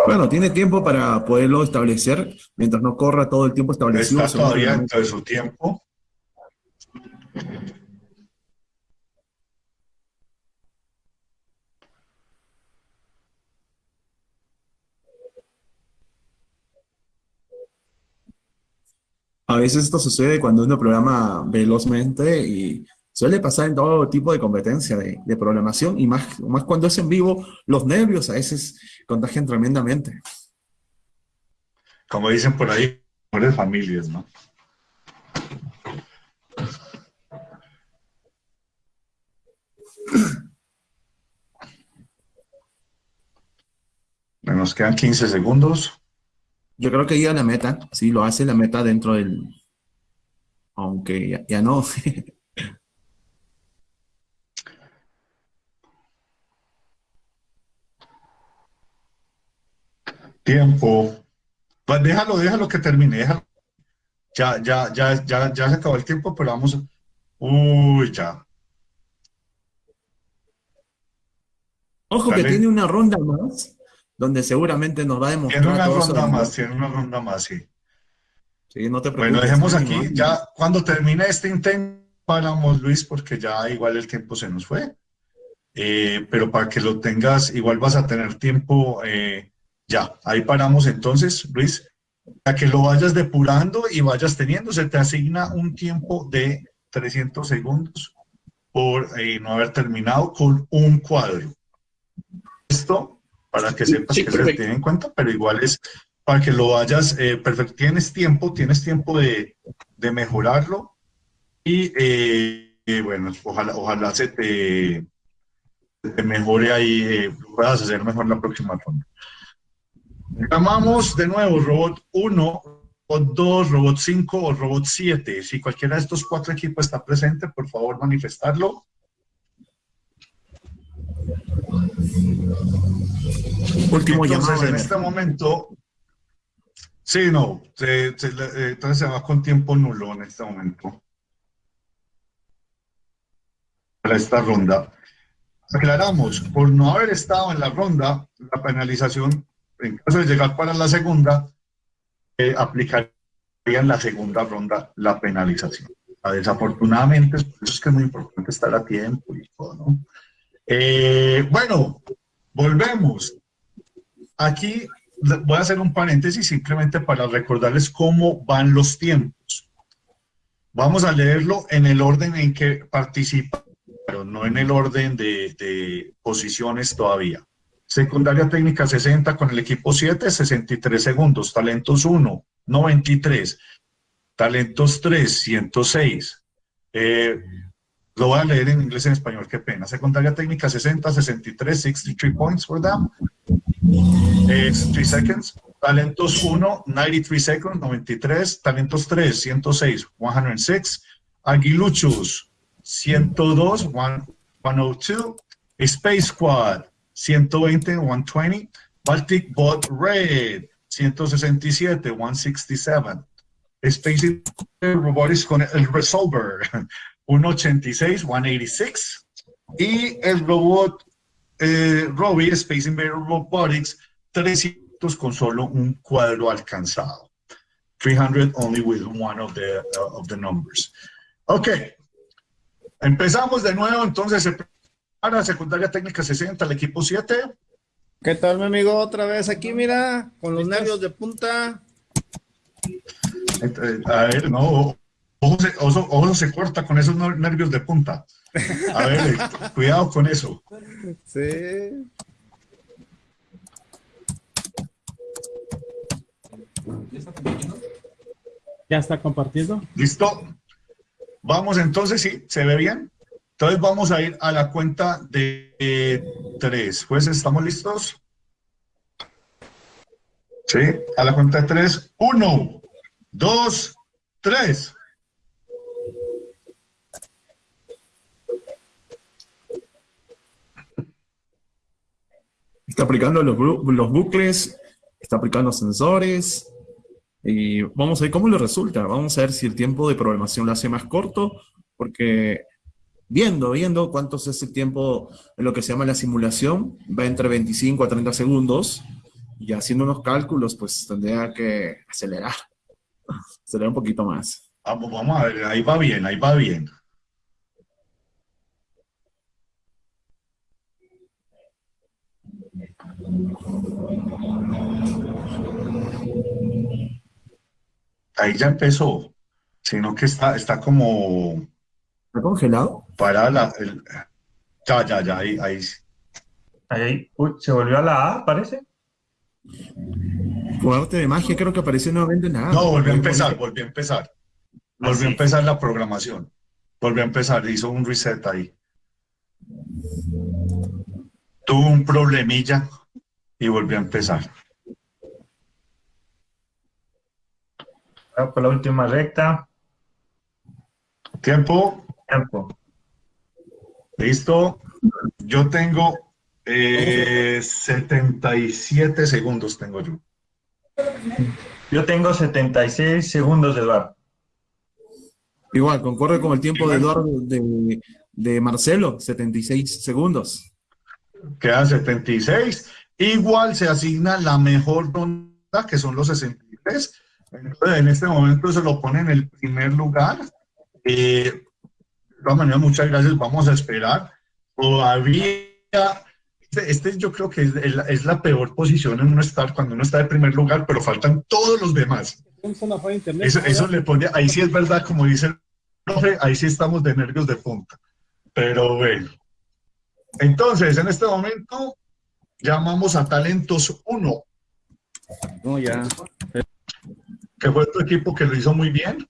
Bueno, tiene tiempo para poderlo establecer mientras no corra todo el tiempo establecido. Está todavía dentro de su tiempo. A veces esto sucede cuando uno programa velozmente y suele pasar en todo tipo de competencia de, de programación y más, más cuando es en vivo, los nervios a veces contagian tremendamente. Como dicen por ahí, mejores familias, ¿no? Nos quedan 15 segundos. Yo creo que llega la meta, sí, lo hace la meta dentro del... Aunque ya, ya no. Tiempo. Pues déjalo, déjalo que termine. déjalo. Ya, ya, ya, ya, ya se acabó el tiempo, pero vamos. Uy, ya. Ojo que tiene una ronda más, donde seguramente nos va a demostrar Tiene una todo ronda más, tiene una ronda más, sí. Sí, no te Bueno, preocupes, dejemos ánimo, aquí, ya cuando termine este intento, paramos Luis, porque ya igual el tiempo se nos fue. Eh, pero para que lo tengas, igual vas a tener tiempo, eh, ya, ahí paramos entonces, Luis, para que lo vayas depurando y vayas teniendo, se te asigna un tiempo de 300 segundos por eh, no haber terminado con un cuadro. Esto, para que sepas Sí, que se tiene en cuenta, pero igual es para que lo vayas, eh, perfecto, tienes tiempo, tienes tiempo de, de mejorarlo y eh, bueno, ojalá, ojalá se te, te mejore ahí, puedas hacer mejor la próxima ronda. Llamamos de nuevo robot 1, robot 2, robot 5 o robot 7. Si cualquiera de estos cuatro equipos está presente, por favor manifestarlo. Último Entonces, llamado en este momento, sí, no, se- se le- eh, entonces se va con tiempo nulo en este momento. Para esta ronda. aclaramos, por no haber estado en la ronda, la penalización, en caso de llegar para la segunda, eh, aplicaría la segunda ronda la penalización. Desafortunadamente, es por eso es que es muy importante estar a tiempo y todo, ¿no? Eh, bueno, volvemos. Aquí voy a hacer un paréntesis simplemente para recordarles cómo van los tiempos. Vamos a leerlo en el orden en que participa, pero no en el orden de, de posiciones todavía. Secundaria técnica 60 con el equipo 7, 63 segundos. Talentos 1, 93. Talentos 3, 106. Eh, lo voy a leer en inglés y en español, qué pena. Secundaria técnica 60, 63, 63 points for them. Eh, 3 seconds. Talentos 1, 93 seconds, 93. Talentos 3, 106, 106. Aguiluchos, 102, 102. Space Squad, 120, 120. Baltic Bot Red, 167, 167. Space Robotics con el Resolver, 186, 186. Y el robot eh, Robbie, Space Invader Robotics, 300 con solo un cuadro alcanzado. 300 only with one of the, uh, of the numbers. Ok. Empezamos de nuevo, entonces, para secundaria técnica 60, el equipo 7. ¿Qué tal, mi amigo? Otra vez aquí, mira, con los nervios de punta. A ver, no, ojo se, ojo, ojo se corta con esos nervios de punta. A ver, cuidado con eso. Sí. ¿Ya está compartiendo? ¿Listo? Vamos entonces, sí, ¿se ve bien? Entonces vamos a ir a la cuenta de eh, tres. Pues, ¿estamos listos? Sí, a la cuenta de tres. Uno, dos, tres. Está aplicando los, los bucles, está aplicando sensores, y vamos a ver cómo le resulta. Vamos a ver si el tiempo de programación lo hace más corto, porque viendo, viendo cuánto es el tiempo en lo que se llama la simulación, va entre 25 a 30 segundos, y haciendo unos cálculos, pues tendría que acelerar, acelerar un poquito más. Vamos, vamos a ver, ahí va bien, ahí va bien. Ahí ya empezó, sino que está, está como... ¿Está congelado? Para la... el- ya, ya, ya, ahí, ahí. Ahí, uy, se volvió a la A, parece. Por arte de magia creo que apareció nuevamente nada. No, volvió a empezar, volvió a empezar. Volvió sí. a empezar la programación. Volvió a empezar, hizo un reset ahí. Tuvo un problemilla y volvió a empezar. Por la última recta. Tiempo, Tiempo. Listo. Yo tengo eh, 77 segundos, tengo yo. Yo tengo 76 segundos, Eduardo. Igual, concorre con el tiempo de Eduardo de, de Marcelo, 76 segundos. Quedan 76. Igual se asigna la mejor ronda, que son los 63. Entonces, en este momento se lo pone en el primer lugar. Eh, de todas maneras, muchas gracias. Vamos a esperar. Todavía, este, este yo creo que es, es la- es la peor posición en uno estar cuando uno está de primer lugar, pero faltan todos los demás. Eso, eso le pone, ahí sí es verdad, como dice el profe, ahí sí estamos de nervios de punta. Pero bueno. Entonces, en este momento, llamamos a Talentos 1, No, ya. que fue tu equipo que lo hizo muy bien.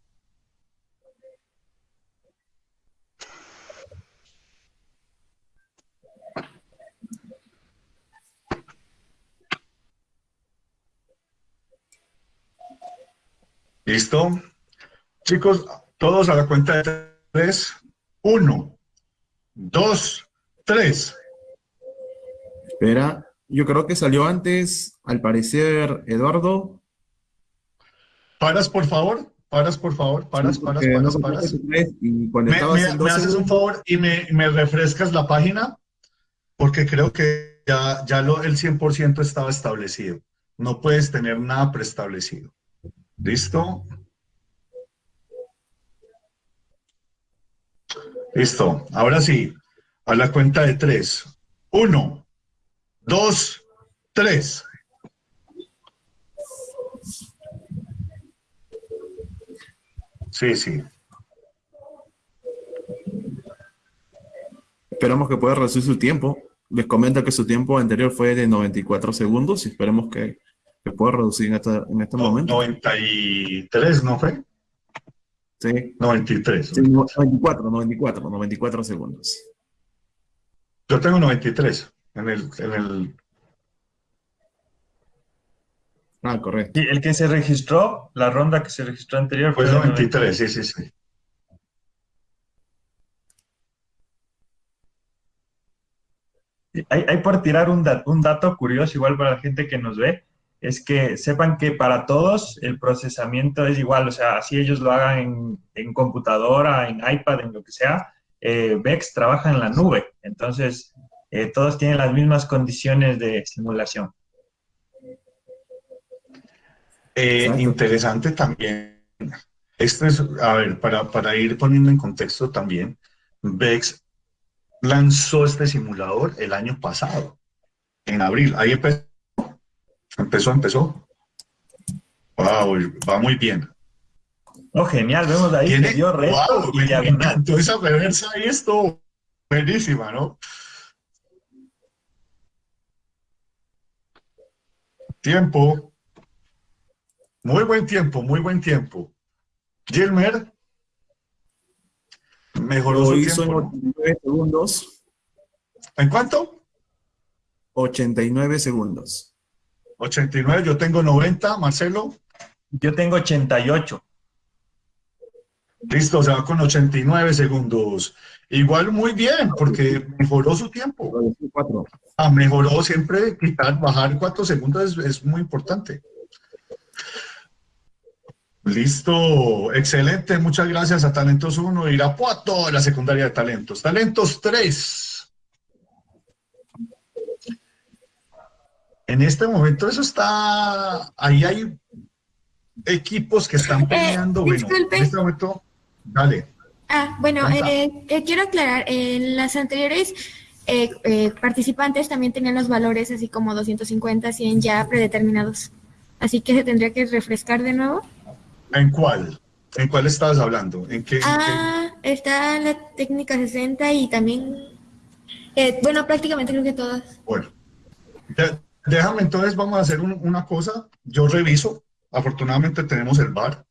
¿Listo? Chicos, todos a la cuenta de tres. Uno, dos, tres. Espera, yo creo que salió antes, al parecer, Eduardo. Paras, por favor. Paras, por favor. Paras, Sí, paras, paras, no paras. Y cuando ¿Me, estabas me- en me 12 haces un favor y me, me refrescas la página? porque creo que ya, ya lo, el 100% estaba establecido. No puedes tener nada preestablecido. ¿Listo? Listo. Ahora sí, a la cuenta de tres. Uno, dos, tres. Sí, sí. Esperamos que pueda reducir su tiempo. Les comento que su tiempo anterior fue de 94 segundos y esperemos que, que pueda reducir en, esta, en este No, momento. 93, ¿no fue? Sí. 93. Sí, no, 94, 94, 94 segundos. Yo tengo 93 en el, en el... Ah, correcto. Sí, el que se registró, la ronda que se registró anterior Fue de 93, sí, sí, sí. Hay, hay por tirar un, dat- un dato curioso igual para la gente que nos ve, es que sepan que para todos el procesamiento es igual, o sea, así ellos lo hagan en, en computadora, en iPad, en lo que sea, eh, VEX trabaja en la nube, entonces eh, todos tienen las mismas condiciones de simulación. Eh, interesante también. Esto es, a ver, para, para ir poniendo en contexto también, VEX lanzó este simulador el año pasado, en abril. Ahí empezó, empezó, empezó. Wow, va muy bien. Oh, genial, vemos ahí que dio reto wow, y diagonal. esa reversa y esto, buenísima, ¿no? Tiempo. Muy buen tiempo, muy buen tiempo. Gilmer. Mejoró Lo su hizo en tiempo. ¿no? 89 segundos. ¿En cuánto? 89 segundos. 89, yo tengo 90, Marcelo. Yo tengo 88. Listo, se va con 89 segundos. Igual muy bien, porque mejoró su tiempo. Ah, mejoró siempre, quitar, bajar cuatro segundos es, es muy importante. Listo, excelente, muchas gracias a Talentos 1, Irapuato, la secundaria de talentos. Talentos 3. En este momento eso está, ahí hay equipos que están peleando. bueno, disculpe. en este momento, dale. Ah, bueno, eh, eh, quiero aclarar, en las anteriores eh, eh, participantes también tenían los valores así como 250, 100 ya predeterminados. Así que se tendría que refrescar de nuevo. ¿En cuál? ¿En cuál estabas hablando? ¿En qué? en qué? Ah, está la técnica 60 y también, eh, bueno, prácticamente creo que todas. Bueno, déjame entonces, vamos a hacer un- una cosa. Yo reviso. Afortunadamente tenemos el bar.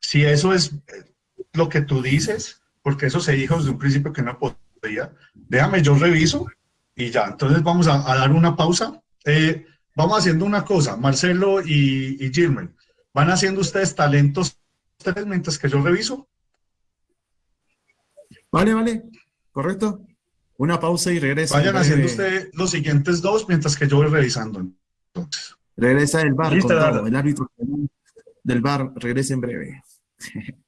Si eso es eh, lo que tú dices, porque eso se dijo desde un principio que no podía, déjame, yo reviso y ya. Entonces vamos a, dar una pausa. Eh, vamos haciendo una cosa, Marcelo y, y. ¿Van haciendo ustedes talentos tres mientras que yo reviso? Vale, vale. Correcto. Una pausa y regresa. Vayan en haciendo ustedes los siguientes dos mientras que yo voy revisando. Entonces. Regresa el bar Listo, con todo. El árbitro del bar regresa en breve.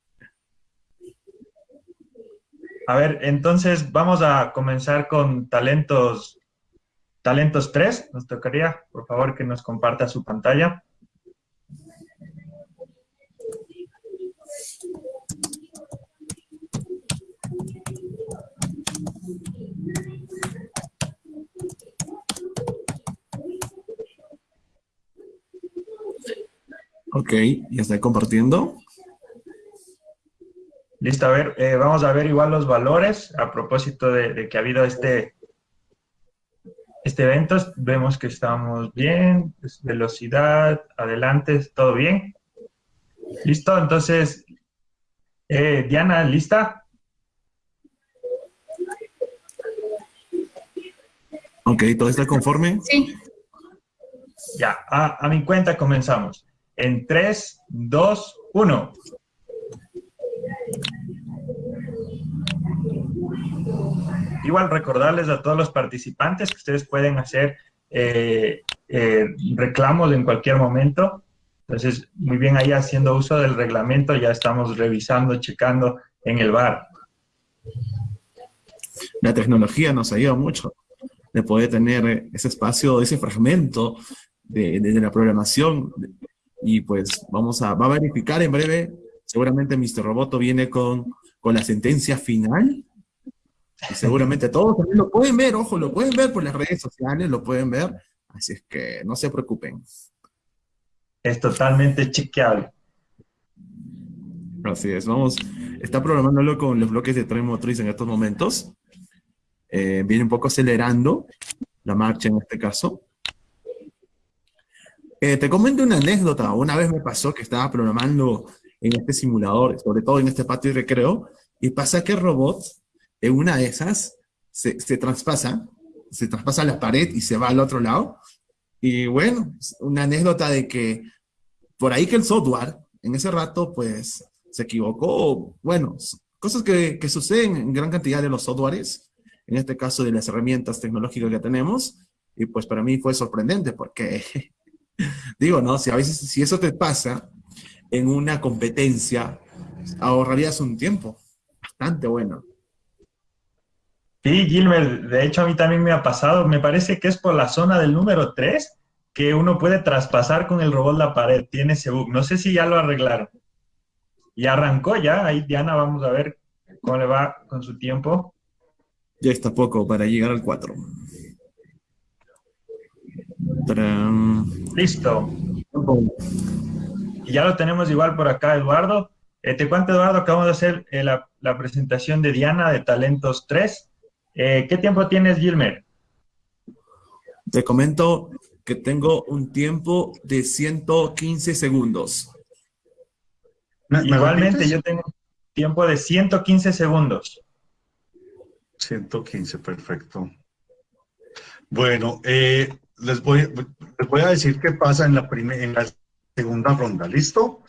A ver, entonces vamos a comenzar con talentos, talentos 3. Nos tocaría, por favor, que nos comparta su pantalla. Ok, ya está compartiendo. Listo, a ver, eh, vamos a ver igual los valores a propósito de, de que ha habido este, este evento. Vemos que estamos bien, es velocidad, adelante, todo bien. Listo, entonces, eh, Diana, ¿lista? Ok, ¿todo está conforme? Sí. Ya, a, a mi cuenta comenzamos. En 3, 2, 1. Igual recordarles a todos los participantes que ustedes pueden hacer eh, eh, reclamos en cualquier momento. Entonces, muy bien ahí haciendo uso del reglamento, ya estamos revisando, checando en el bar. La tecnología nos ayuda mucho. de poder tener ese espacio, ese fragmento de, de, la programación. Y pues vamos a, va a verificar en breve, seguramente Mr. Roboto viene con, con la sentencia final. Y seguramente todos también lo pueden ver, ojo, lo pueden ver por las redes sociales, lo pueden ver. Así es que no se preocupen. Es totalmente chequeable. Así es, vamos, está programándolo con los bloques de tren motriz en estos momentos. Eh, viene un poco acelerando la marcha en este caso. Eh, te comento una anécdota. Una vez me pasó que estaba programando en este simulador, sobre todo en este patio de recreo, y pasa que el robot, en una de esas, se, se traspasa, se traspasa la pared y se va al otro lado. Y bueno, una anécdota de que por ahí que el software, en ese rato, pues, se equivocó. Bueno, cosas que, que suceden en gran cantidad de los softwares, en este caso de las herramientas tecnológicas que tenemos, y pues para mí fue sorprendente porque, digo, ¿no? Si a veces, si eso te pasa en una competencia, ahorrarías un tiempo bastante bueno. Sí, Gilmer, de hecho a mí también me ha pasado, me parece que es por la zona del número 3 que uno puede traspasar con el robot la pared, tiene ese bug, no sé si ya lo arreglaron. Y arrancó ya, ahí Diana, vamos a ver cómo le va con su tiempo. Ya está poco para llegar al 4. Listo. Y ya lo tenemos igual por acá, Eduardo. Eh, te cuento, Eduardo, acabamos de hacer eh, la, la, presentación de Diana de Talentos 3. Eh, ¿Qué tiempo tienes, Gilmer? Te comento que tengo un tiempo de 115 segundos. Igualmente, yo tengo tiempo de 115 segundos. 115, perfecto. Bueno, eh, les, voy, les voy a decir qué pasa en la, en la segunda ronda, ¿listo?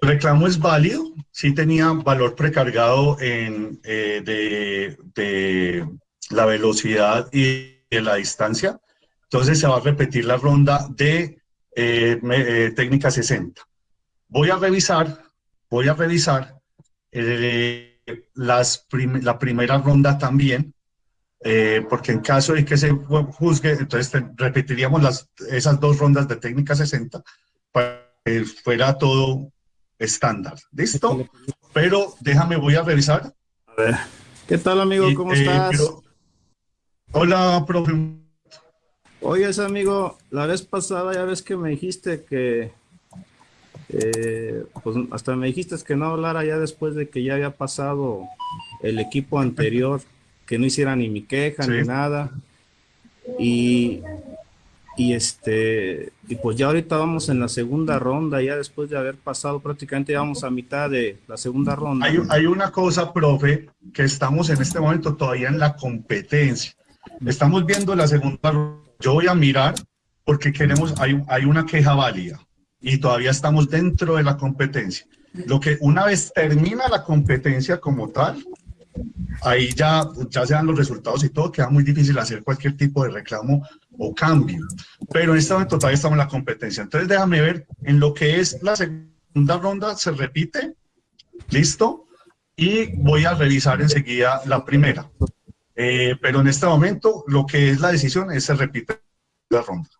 El reclamo es válido, sí tenía valor precargado en, eh, de, de, la velocidad y de la distancia, entonces se va a repetir la ronda de eh, eh, técnica 60. Voy a revisar, voy a revisar eh, las prim la primera ronda también, eh, porque en caso de que se juzgue, entonces te, repetiríamos las, esas dos rondas de técnica 60 para que fuera todo estándar. ¿Listo? Pero déjame, voy a revisar. A ver. ¿Qué tal, amigo? ¿Cómo eh, estás? Pero... Hola, profe. Oye, amigo, la vez pasada ya ves que me dijiste que eh, pues hasta me dijiste que no hablara ya después de que ya había pasado el equipo anterior, que no hiciera ni mi queja Sí. ni nada. Y, y este, y pues ya ahorita vamos en la segunda ronda, ya después de haber pasado prácticamente ya vamos a mitad de la segunda ronda. Hay, hay una cosa, profe, que estamos en este momento todavía en la competencia. Estamos viendo la segunda ronda. Yo voy a mirar porque queremos, hay, hay una queja válida y todavía estamos dentro de la competencia. Lo que una vez termina la competencia como tal, ahí ya, ya se dan los resultados y todo, queda muy difícil hacer cualquier tipo de reclamo o cambio. Pero en este momento todavía estamos en la competencia. Entonces déjame ver, en lo que es la segunda ronda se repite, listo, y voy a revisar enseguida la primera. Eh, pero en este momento lo que es la decisión es se repite la ronda.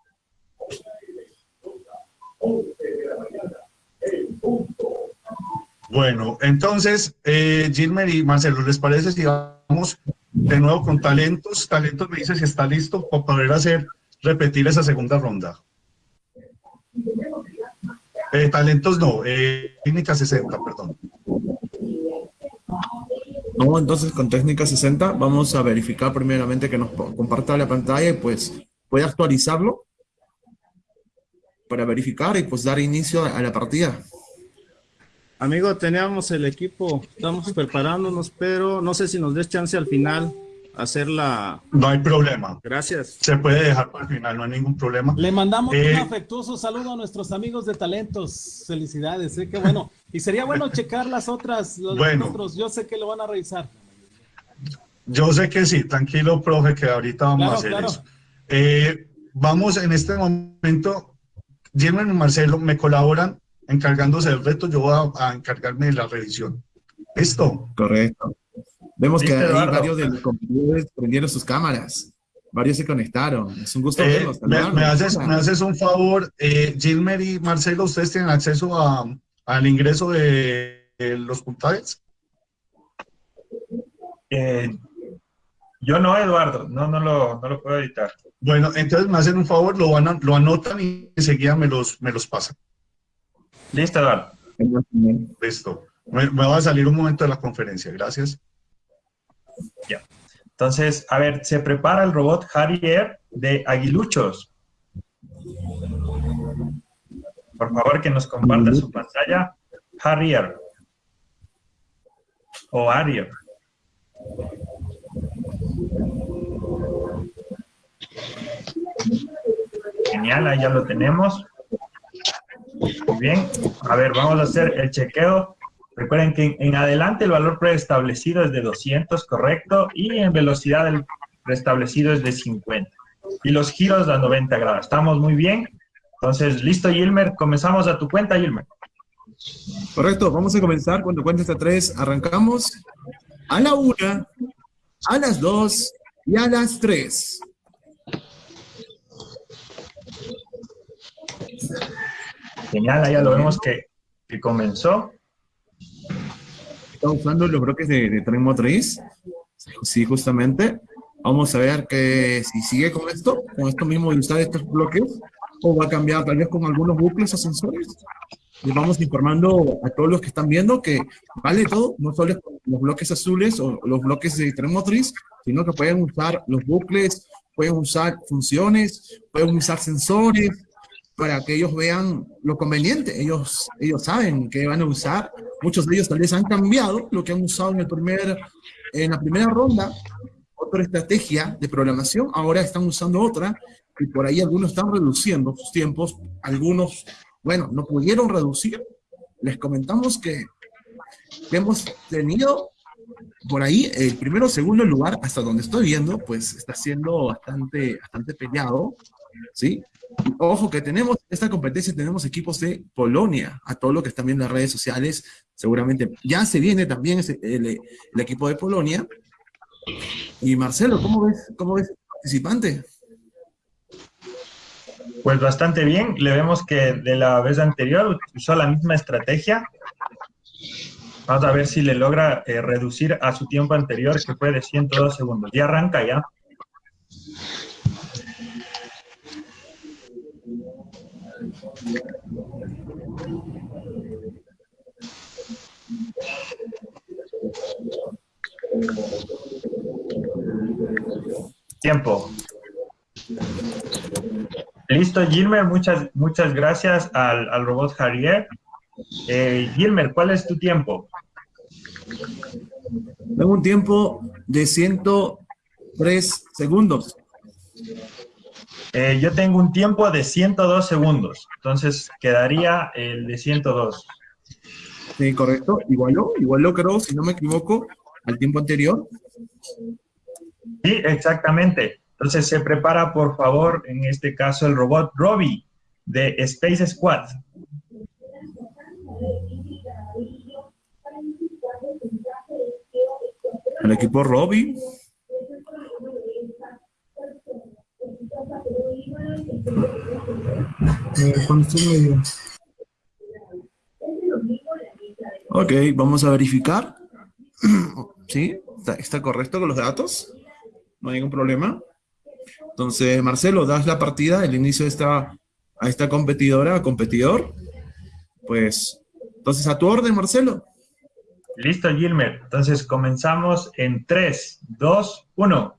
Bueno, entonces, eh, Gilmer y Marcelo, ¿les parece si vamos de nuevo con talentos? Talentos me dice si está listo para poder hacer, repetir esa segunda ronda. Eh, talentos no, eh, técnica 60, perdón. No, entonces con técnica 60 vamos a verificar primeramente que nos comparta la pantalla y pues puede actualizarlo para verificar y pues dar inicio a la partida. Amigo, teníamos el equipo, estamos preparándonos, pero no sé si nos des chance al final hacer la... No hay problema. Gracias. Se puede dejar para el final, no hay ningún problema. Le mandamos Eh, un afectuoso saludo a nuestros amigos de talentos. Felicidades, ¿eh? qué bueno. Y sería bueno checar las otras, los Bueno. otros. Yo sé que lo van a revisar. Yo sé que sí, tranquilo, profe, que ahorita vamos Claro, a hacer claro. eso. Eh, vamos en este momento, Gilman y Marcelo me colaboran encargándose del reto, yo voy a, a encargarme de la revisión. ¿Listo? Correcto. Vemos que ¿Viste, hay varios de los competidores prendieron sus cámaras. varios se conectaron. Es un gusto Eh, verlos. me, me haces, me haces un favor, eh, Gilmer y Marcelo, ¿ustedes tienen acceso a, al ingreso de, de los puntajes? Eh, yo no, Eduardo, no, no lo, no lo puedo editar. Bueno, entonces me hacen un favor, lo, van a- lo anotan y enseguida me los, me los pasan. Listo, Eduardo. Listo. Me, me va a salir un momento de la conferencia, gracias. Ya. Entonces, a ver, se prepara el robot Harrier de Aguiluchos. Por favor, que nos comparta su pantalla. Harrier. O Harrier. Genial, ahí ya lo tenemos. Muy bien. A ver, vamos a hacer el chequeo. Recuerden que en, adelante el valor preestablecido es de 200, correcto, y en velocidad el preestablecido es de 50. Y los giros a 90 grados. Estamos muy bien. Entonces, listo, Gilmer. Comenzamos a tu cuenta, Gilmer. Correcto, vamos a comenzar. Cuando cuente hasta tres, arrancamos a la una, a las dos y a las tres. Genial, ya lo vemos que, que comenzó. Está usando los bloques de, de tren motriz. Sí, justamente. Vamos a ver que si sigue con esto, con esto mismo de usar estos bloques, o va a cambiar tal vez con algunos bucles o sensores. Les vamos informando a todos los que están viendo que vale todo, no solo los bloques azules o los bloques de tren motriz, sino que pueden usar los bucles, pueden usar funciones, pueden usar sensores, para que ellos vean lo conveniente. Ellos, ellos saben que van a usar. Muchos de ellos tal vez han cambiado lo que han usado en, el primer, en la primera ronda, otra estrategia de programación, ahora están usando otra, y por ahí algunos están reduciendo sus tiempos, algunos, bueno, no pudieron reducir. Les comentamos que, hemos tenido por ahí el primero segundo lugar, hasta donde estoy viendo, pues está siendo bastante, bastante peleado, ¿sí? Ojo que tenemos, esta competencia tenemos equipos de Polonia, a todo lo que están viendo en las redes sociales, seguramente ya se viene también el equipo de Polonia. Y Marcelo, ¿cómo ves, cómo ves el participante? Pues bastante bien. Le vemos que de la vez anterior usó la misma estrategia. Vamos a ver si le logra eh, reducir a su tiempo anterior, que fue de 102 segundos. Ya arranca ya. Tiempo. Listo, Gilmer, muchas, muchas gracias al, al robot Harrier. Eh, Gilmer, ¿cuál es tu tiempo? Tengo un tiempo de 103 segundos. Eh, yo tengo un tiempo de 102 segundos, entonces quedaría el de 102. Sí, correcto. Igualó, igualó creo, si no me equivoco, al tiempo anterior. Sí, exactamente. Entonces se prepara, por favor, en este caso el robot Robbie de Space Squad. El equipo Robbie. Eh, cuando. Ok, vamos a verificar. Sí, está, está correcto con los datos. No hay ningún problema. Entonces, Marcelo, das la partida, el inicio de esta, a esta competidora, competidor. Pues, entonces, a tu orden, Marcelo. Listo, Gilmer. Entonces comenzamos en 3, 2, 1.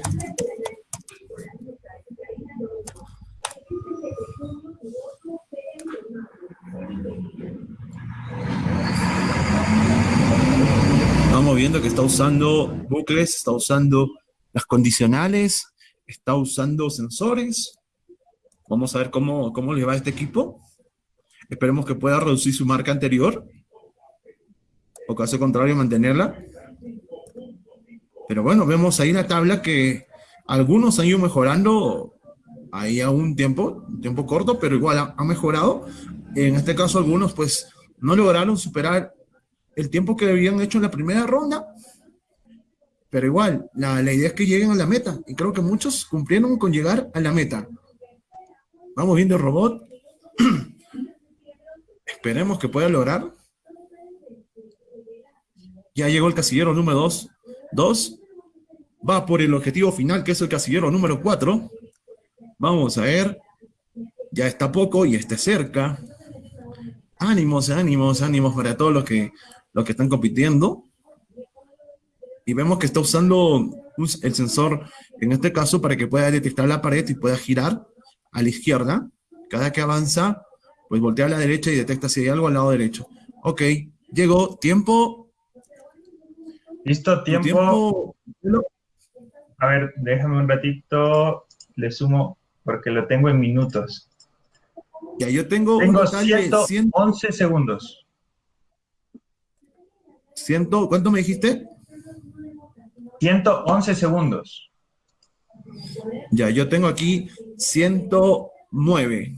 Vamos viendo que está usando bucles, está usando las condicionales, está usando sensores. Vamos a ver cómo, cómo le va a este equipo. Esperemos que pueda reducir su marca anterior. O caso contrario, mantenerla. Pero bueno, vemos ahí la tabla que algunos han ido mejorando ahí a un tiempo, un tiempo corto, pero igual ha, ha mejorado. En este caso, algunos pues no lograron superar el tiempo que habían hecho en la primera ronda. Pero igual, la, la idea es que lleguen a la meta. Y creo que muchos cumplieron con llegar a la meta. Vamos viendo el robot. Esperemos que pueda lograr. Ya llegó el casillero número 2. 2. Va por el objetivo final, que es el casillero número 4. Vamos a ver. Ya está poco y está cerca. Ánimos, ánimos, ánimos para todos los que, los que están compitiendo. Y vemos que está usando el sensor, en este caso, para que pueda detectar la pared y pueda girar a la izquierda. Cada que avanza, pues voltea a la derecha y detecta si hay algo al lado derecho. Ok, llegó. Tiempo. Listo, tiempo. A ver, déjame un ratito, le sumo porque lo tengo en minutos. Ya, yo tengo, Tengo total de 111 segundos. Ciento, ¿Cuánto me dijiste? 111 segundos. Ya, yo tengo aquí 109.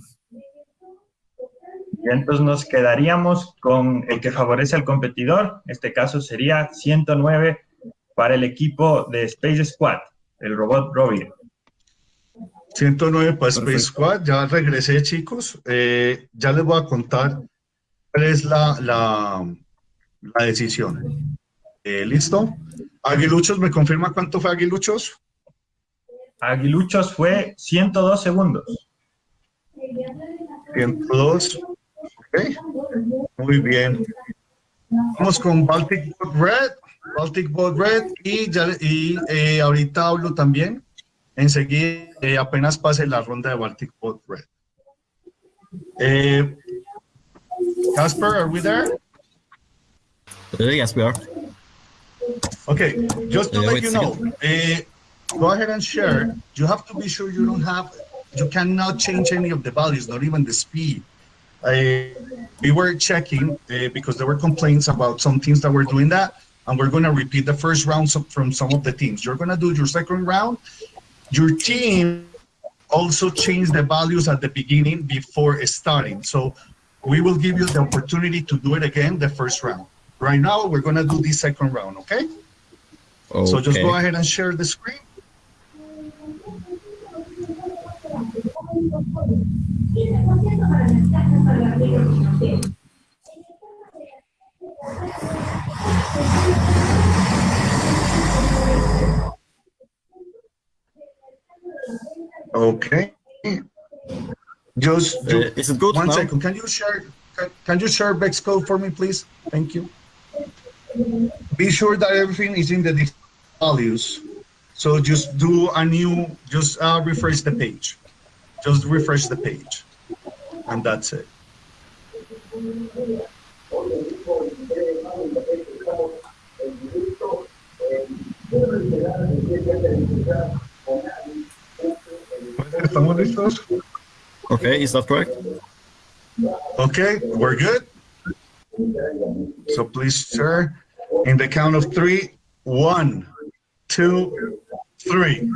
Y entonces nos quedaríamos con el que favorece al competidor. En este caso sería 109 para el equipo de Space Squad, el robot Robin. 109 para Space Squad, ya regresé chicos, Eh, ya les voy a contar cuál es la, la, la decisión. Eh, ¿Listo? Aguiluchos, ¿me confirma cuánto fue Aguiluchos? Aguiluchos fue 102 segundos. 102. Ok, muy bien. Vamos con Baltic Bot Red, Baltic Bot Red y, ya, y eh, ahorita hablo también. Enseguida, eh, apenas pase la ronda de Baltic Bot Red. Eh, Casper, are we there? Uh, yes, we are. Okay, just to Uh, let you know, uh, go ahead and share. You have to be sure you don't have, you cannot change any of the values, not even the speed. Uh, we were checking uh, because there were complaints about some teams that were doing that, and we're going to repeat the first round from some of the teams. You're going to do your second round. Your team also change the values at the beginning before starting. So we will give you the opportunity to do it again the first round. Right now, we're going to do the second round, okay? So just go ahead and share the screen. Okay. Just Uh, do, is it good one now? second. Can you share? Can, can you share Bex code for me, please? Thank you. Be sure that everything is in the values. So just do a new, just uh, refresh the page. Just refresh the page, and that's it. ¿Estamos listos? Okay, is that correct? Okay, we're good. So please, sir, in the count of three, one, two, three.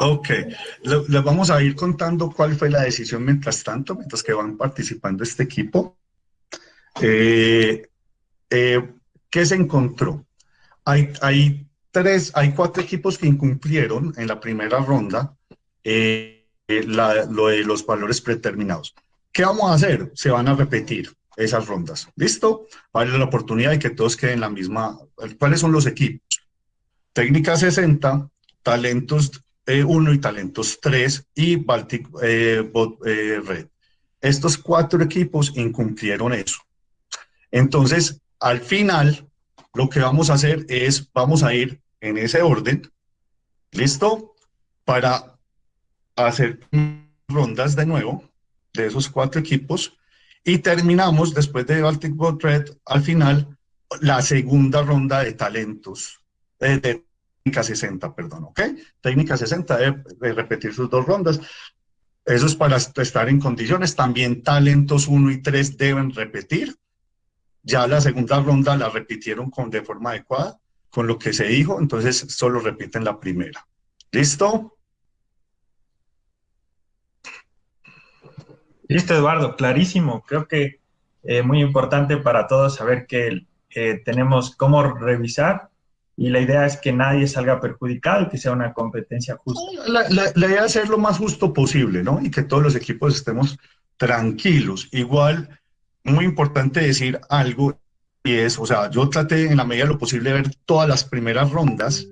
Ok, Le- les vamos a ir contando cuál fue la decisión mientras tanto, mientras que van participando este equipo. Eh, eh, ¿Qué se encontró? Hay, hay tres, hay cuatro equipos que incumplieron en la primera ronda eh, eh, la- lo de los valores predeterminados. ¿Qué vamos a hacer? Se van a repetir esas rondas. ¿Listo? Vale la oportunidad de que todos queden en la misma. ¿Cuáles son los equipos? Técnica 60, talentos 1 y Talentos 3 y Baltic Bot Red. Estos cuatro equipos incumplieron eso. Entonces, al final, lo que vamos a hacer es, vamos a ir en ese orden, ¿listo? Para hacer rondas de nuevo de esos cuatro equipos y terminamos después de Baltic Bot Red, al final, la segunda ronda de talentos, eh, de técnica 60, perdón, ¿ok? Técnica 60 de repetir sus dos rondas. Eso es para estar en condiciones. También talentos 1 y 3 deben repetir. Ya la segunda ronda la repitieron con, de forma adecuada, con lo que se dijo, entonces solo repiten la primera. ¿Listo? Listo, Eduardo, clarísimo. Creo que eh, muy importante para todos saber que eh, tenemos cómo revisar y la idea es que nadie salga perjudicado que sea una competencia justa. La, la, idea es ser lo más justo posible, ¿no? Y que todos los equipos estemos tranquilos. Igual, muy importante decir algo, y es, o sea, yo traté en la medida de lo posible de ver todas las primeras rondas,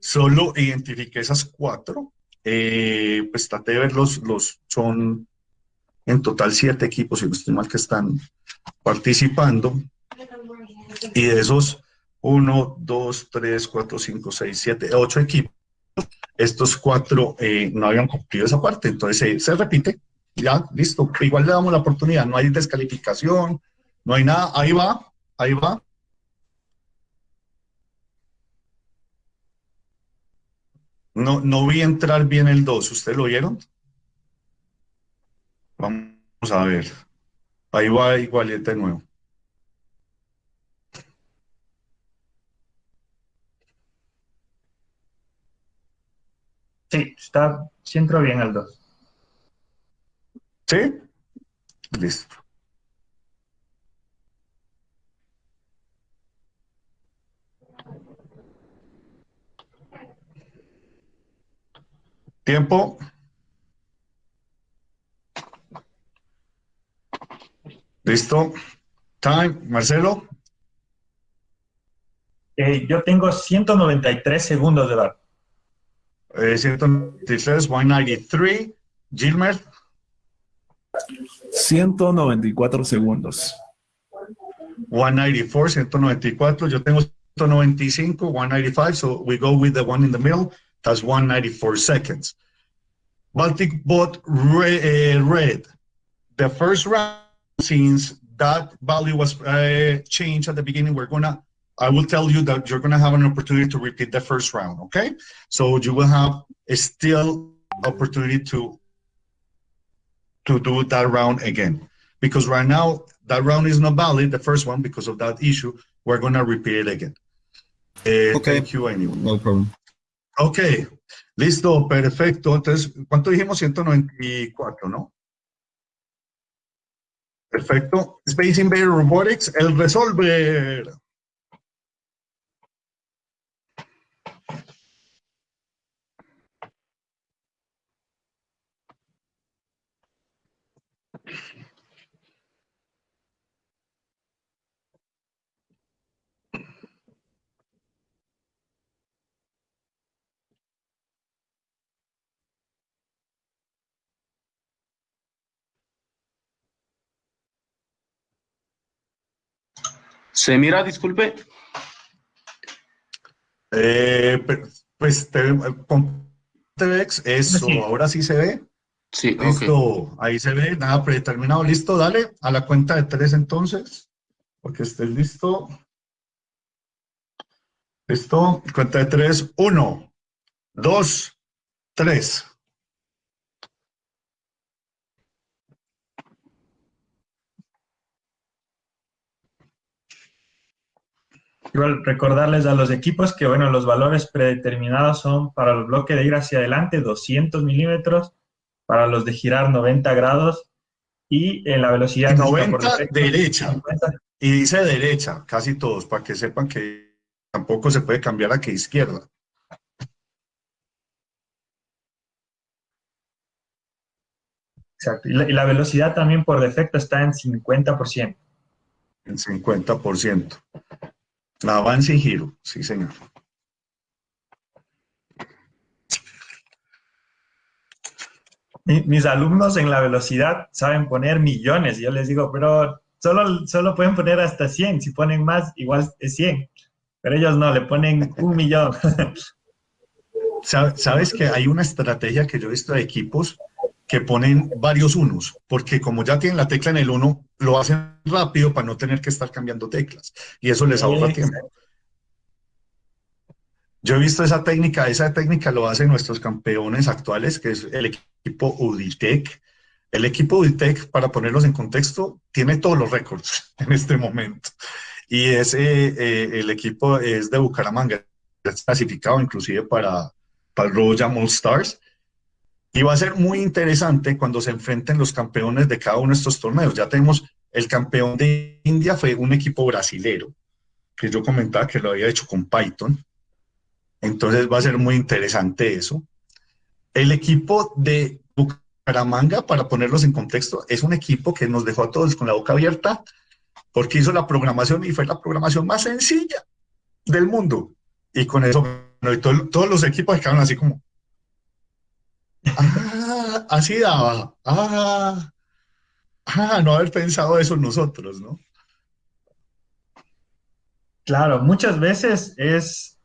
solo identifiqué esas cuatro, eh, pues traté de ver los, los, son en total siete equipos, si no estoy mal, que están participando, y de esos 1, 2, 3, 4, 5, 6, 7, 8 equipos. Estos cuatro eh, no habían cumplido esa parte, entonces eh, se repite, ya, listo. Igual le damos la oportunidad, no hay descalificación, no hay nada, ahí va, ahí va. No, no vi entrar bien el 2, ¿ustedes lo vieron? Vamos a ver. Ahí va igual de nuevo. Sí, está, centro bien el 2. ¿Sí? Listo. Tiempo. Listo. Time. Marcelo. Eh, yo tengo 193 segundos de bar. 193, 193. Gilmer. 194 segundos. 194, 194. Yo tengo 195, 195. So we go with the one in the middle. That's 194 seconds. Baltic bot red. red. The first round, since that value was uh, changed at the beginning, we're gonna I will tell you that you're going to have an opportunity to repeat the first round, okay? So you will have a still opportunity to to do that round again. Because right now, that round is not valid, the first one, because of that issue. We're going to repeat it again. Uh, okay. Thank you anyway. No problem. Okay. Listo, perfecto. Entonces, ¿cuánto dijimos? 194, ¿no? Perfecto. Space Invader Robotics, el Resolver. ¿Se mira, disculpe? Eh, pues con TVX, eso ahora sí se ve. Sí, Listo, ahí se ve, nada predeterminado. Listo, dale a la cuenta de tres entonces, porque estés listo. Listo, cuenta de tres, uno, dos, tres. Recordarles a los equipos que, bueno, los valores predeterminados son para el bloque de ir hacia adelante 200 milímetros, para los de girar 90 grados y en la velocidad... 90 derecha. Y dice derecha, casi todos, para que sepan que tampoco se puede cambiar a que izquierda. Exacto. Y la, y la velocidad también por defecto está en 50%. En 50%. Avance y giro, sí señor. mis alumnos en la velocidad saben poner millones. Yo les digo, pero solo, solo pueden poner hasta 100. Si ponen más, igual es 100. Pero ellos no, le ponen un millón. Sabes que hay una estrategia que yo he visto de equipos que ponen varios unos, porque como ya tienen la tecla en el uno, lo hacen rápido para no tener que estar cambiando teclas. Y eso les ahorra tiempo. Yo he visto esa técnica, esa técnica lo hacen nuestros campeones actuales, que es el equipo Uditec. El equipo Uditec, para ponerlos en contexto, tiene todos los récords en este momento. Y ese, eh, el equipo es de Bucaramanga, clasificado inclusive para, para el Royal All Stars. Y va a ser muy interesante cuando se enfrenten los campeones de cada uno de estos torneos. Ya tenemos el campeón de India, fue un equipo brasilero, que yo comentaba que lo había hecho con Python. Entonces va a ser muy interesante eso. El equipo de Bucaramanga, para ponerlos en contexto, es un equipo que nos dejó a todos con la boca abierta porque hizo la programación y fue la programación más sencilla del mundo. Y con eso, todos los equipos quedaron así como, ah, así daba, ah, ah, no haber pensado eso nosotros, ¿no? Claro, muchas veces es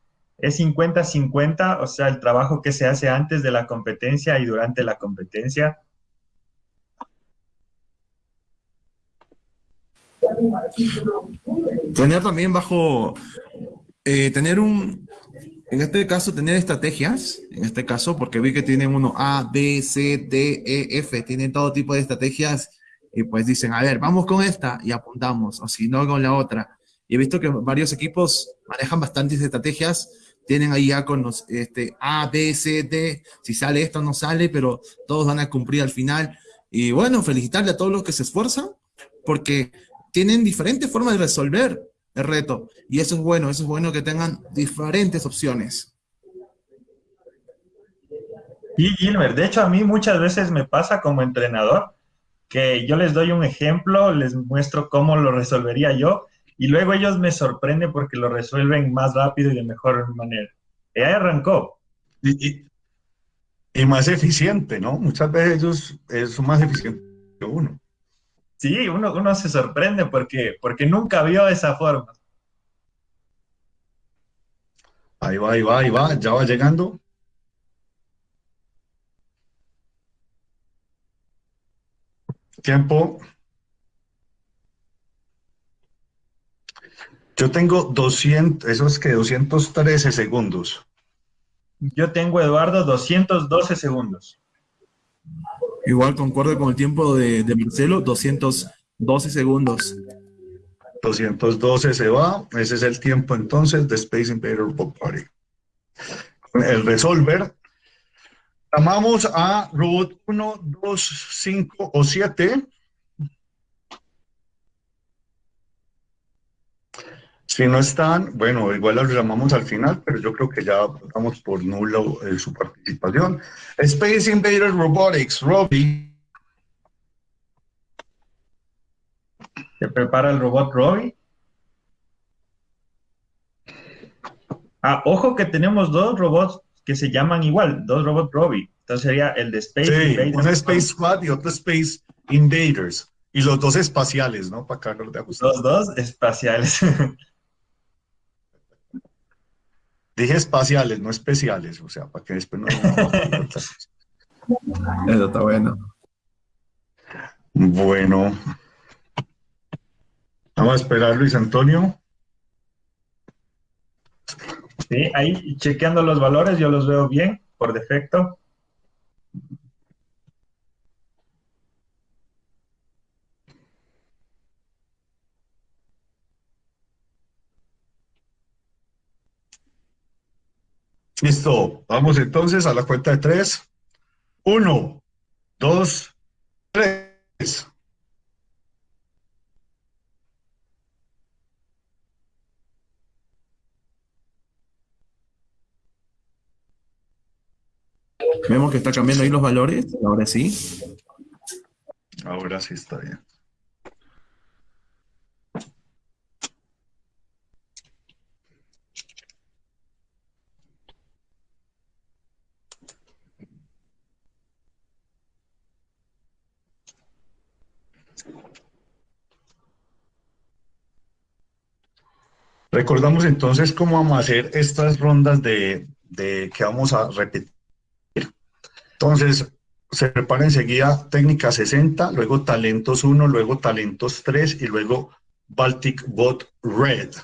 es 50-50, o sea, el trabajo que se hace antes de la competencia y durante la competencia. Tener también bajo, eh, tener un, en este caso, tener estrategias, en este caso, porque vi que tienen uno A, B, C, D, E, F, tienen todo tipo de estrategias y pues dicen, a ver, vamos con esta y apuntamos, o si no, con la otra. Y he visto que varios equipos manejan bastantes estrategias tienen ahí ya con los este, A, B, C, D, si sale esto no sale, pero todos van a cumplir al final. Y bueno, felicitarle a todos los que se esfuerzan, porque tienen diferentes formas de resolver el reto. Y eso es bueno, eso es bueno que tengan diferentes opciones. Y Gilbert, de hecho a mí muchas veces me pasa como entrenador que yo les doy un ejemplo, les muestro cómo lo resolvería yo y luego ellos me sorprenden porque lo resuelven más rápido y de mejor manera. Y ahí arrancó. Y, más eficiente, ¿no? Muchas veces ellos son más eficientes que uno. Sí, uno, uno se sorprende porque, porque nunca vio esa forma. Ahí va, ahí va, ahí va, ya va llegando. Tiempo. Yo tengo 200, eso es que 213 segundos. Yo tengo, Eduardo, 212 segundos. Igual concuerdo con el tiempo de, Marcelo, 212 segundos. 212 se va, ese es el tiempo entonces de Space Invader Robot Party. El resolver, llamamos a robot 1, 2, 5 o 7 Si no están, bueno, igual los llamamos al final, pero yo creo que ya vamos por nulo eh, su participación. Space Invaders Robotics, Robbie. ¿Se prepara el robot Robbie? Ah, ojo que tenemos dos robots que se llaman igual, dos robots Robbie. Entonces sería el de Space sí, Invaders. Uno Space Squad y otro Space Invaders. Y los dos espaciales, ¿no? Para acá de ajustar. Los dos espaciales. Dije espaciales, no especiales, o sea, para que después no... Eso está bueno. Bueno. Vamos a esperar, Luis Antonio. Sí, ahí chequeando los valores, yo los veo bien, por defecto. Listo, vamos entonces a la cuenta de tres. Uno, dos, tres. Vemos que está cambiando ahí los valores, ahora sí. Ahora sí está bien. Recordamos entonces cómo vamos a hacer estas rondas de, de que vamos a repetir. Entonces, se prepara enseguida técnica 60, luego talentos 1, luego talentos 3 y luego Baltic Bot Red.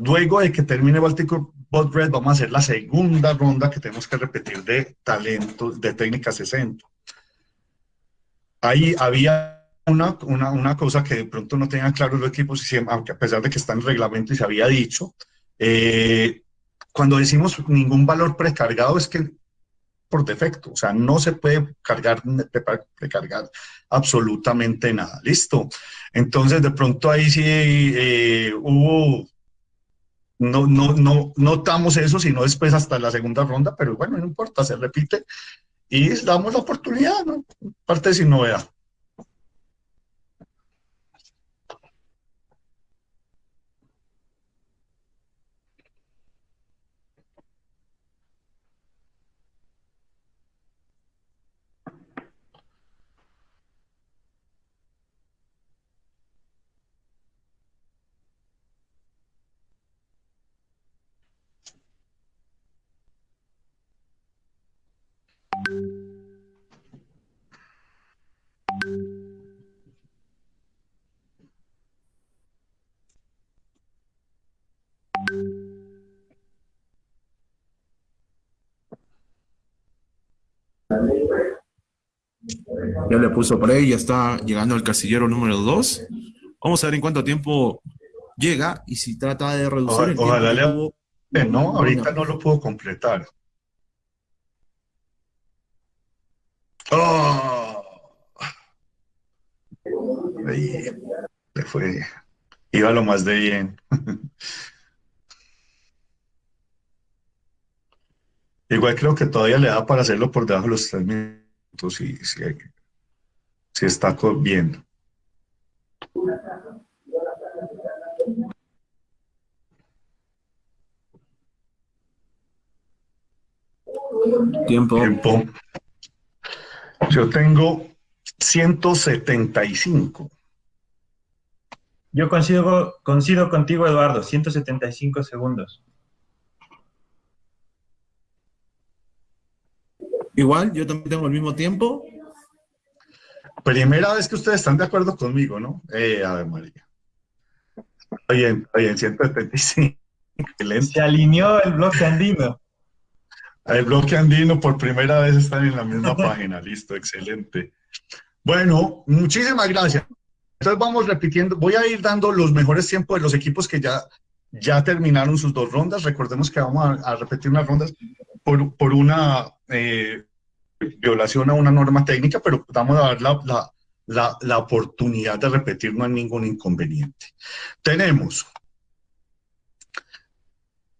Luego de que termine Baltic Bot Red, vamos a hacer la segunda ronda que tenemos que repetir de talentos de técnica 60. Ahí había una, una, una, cosa que de pronto no tengan claro los equipos, aunque a pesar de que está en reglamento y se había dicho, eh, cuando decimos ningún valor precargado es que por defecto, o sea, no se puede cargar, precargar absolutamente nada, ¿listo? Entonces, de pronto ahí sí eh, hubo, no, no, no notamos eso, sino después hasta la segunda ronda, pero bueno, no importa, se repite y damos la oportunidad, ¿no? Parte sin novedad. Ya le puso play, ya está llegando al casillero número 2. Vamos a ver en cuánto tiempo llega y si trata de reducir el Ojalá tiempo. le... No, ahorita no lo puedo completar. ¡Oh! Ahí, le fue. Iba lo más de bien. Igual creo que todavía le da para hacerlo por debajo de los tres minutos si, si, si está bien. Tiempo. Tiempo. Yo tengo 175. Yo coincido, coincido contigo, Eduardo, 175 segundos. Igual, yo también tengo el mismo tiempo. Primera vez que ustedes están de acuerdo conmigo, ¿no? Eh, a ver, María. Está bien, está bien, 175. Excelente. Se alineó el bloque andino. El bloque andino por primera vez están en la misma página. Listo, excelente. Bueno, muchísimas gracias. Entonces vamos repitiendo. Voy a ir dando los mejores tiempos de los equipos que ya, ya terminaron sus dos rondas. Recordemos que vamos a, a repetir unas rondas por, por una eh, violación a una norma técnica, pero vamos a dar la, la, la, oportunidad de repetir, no hay ningún inconveniente. Tenemos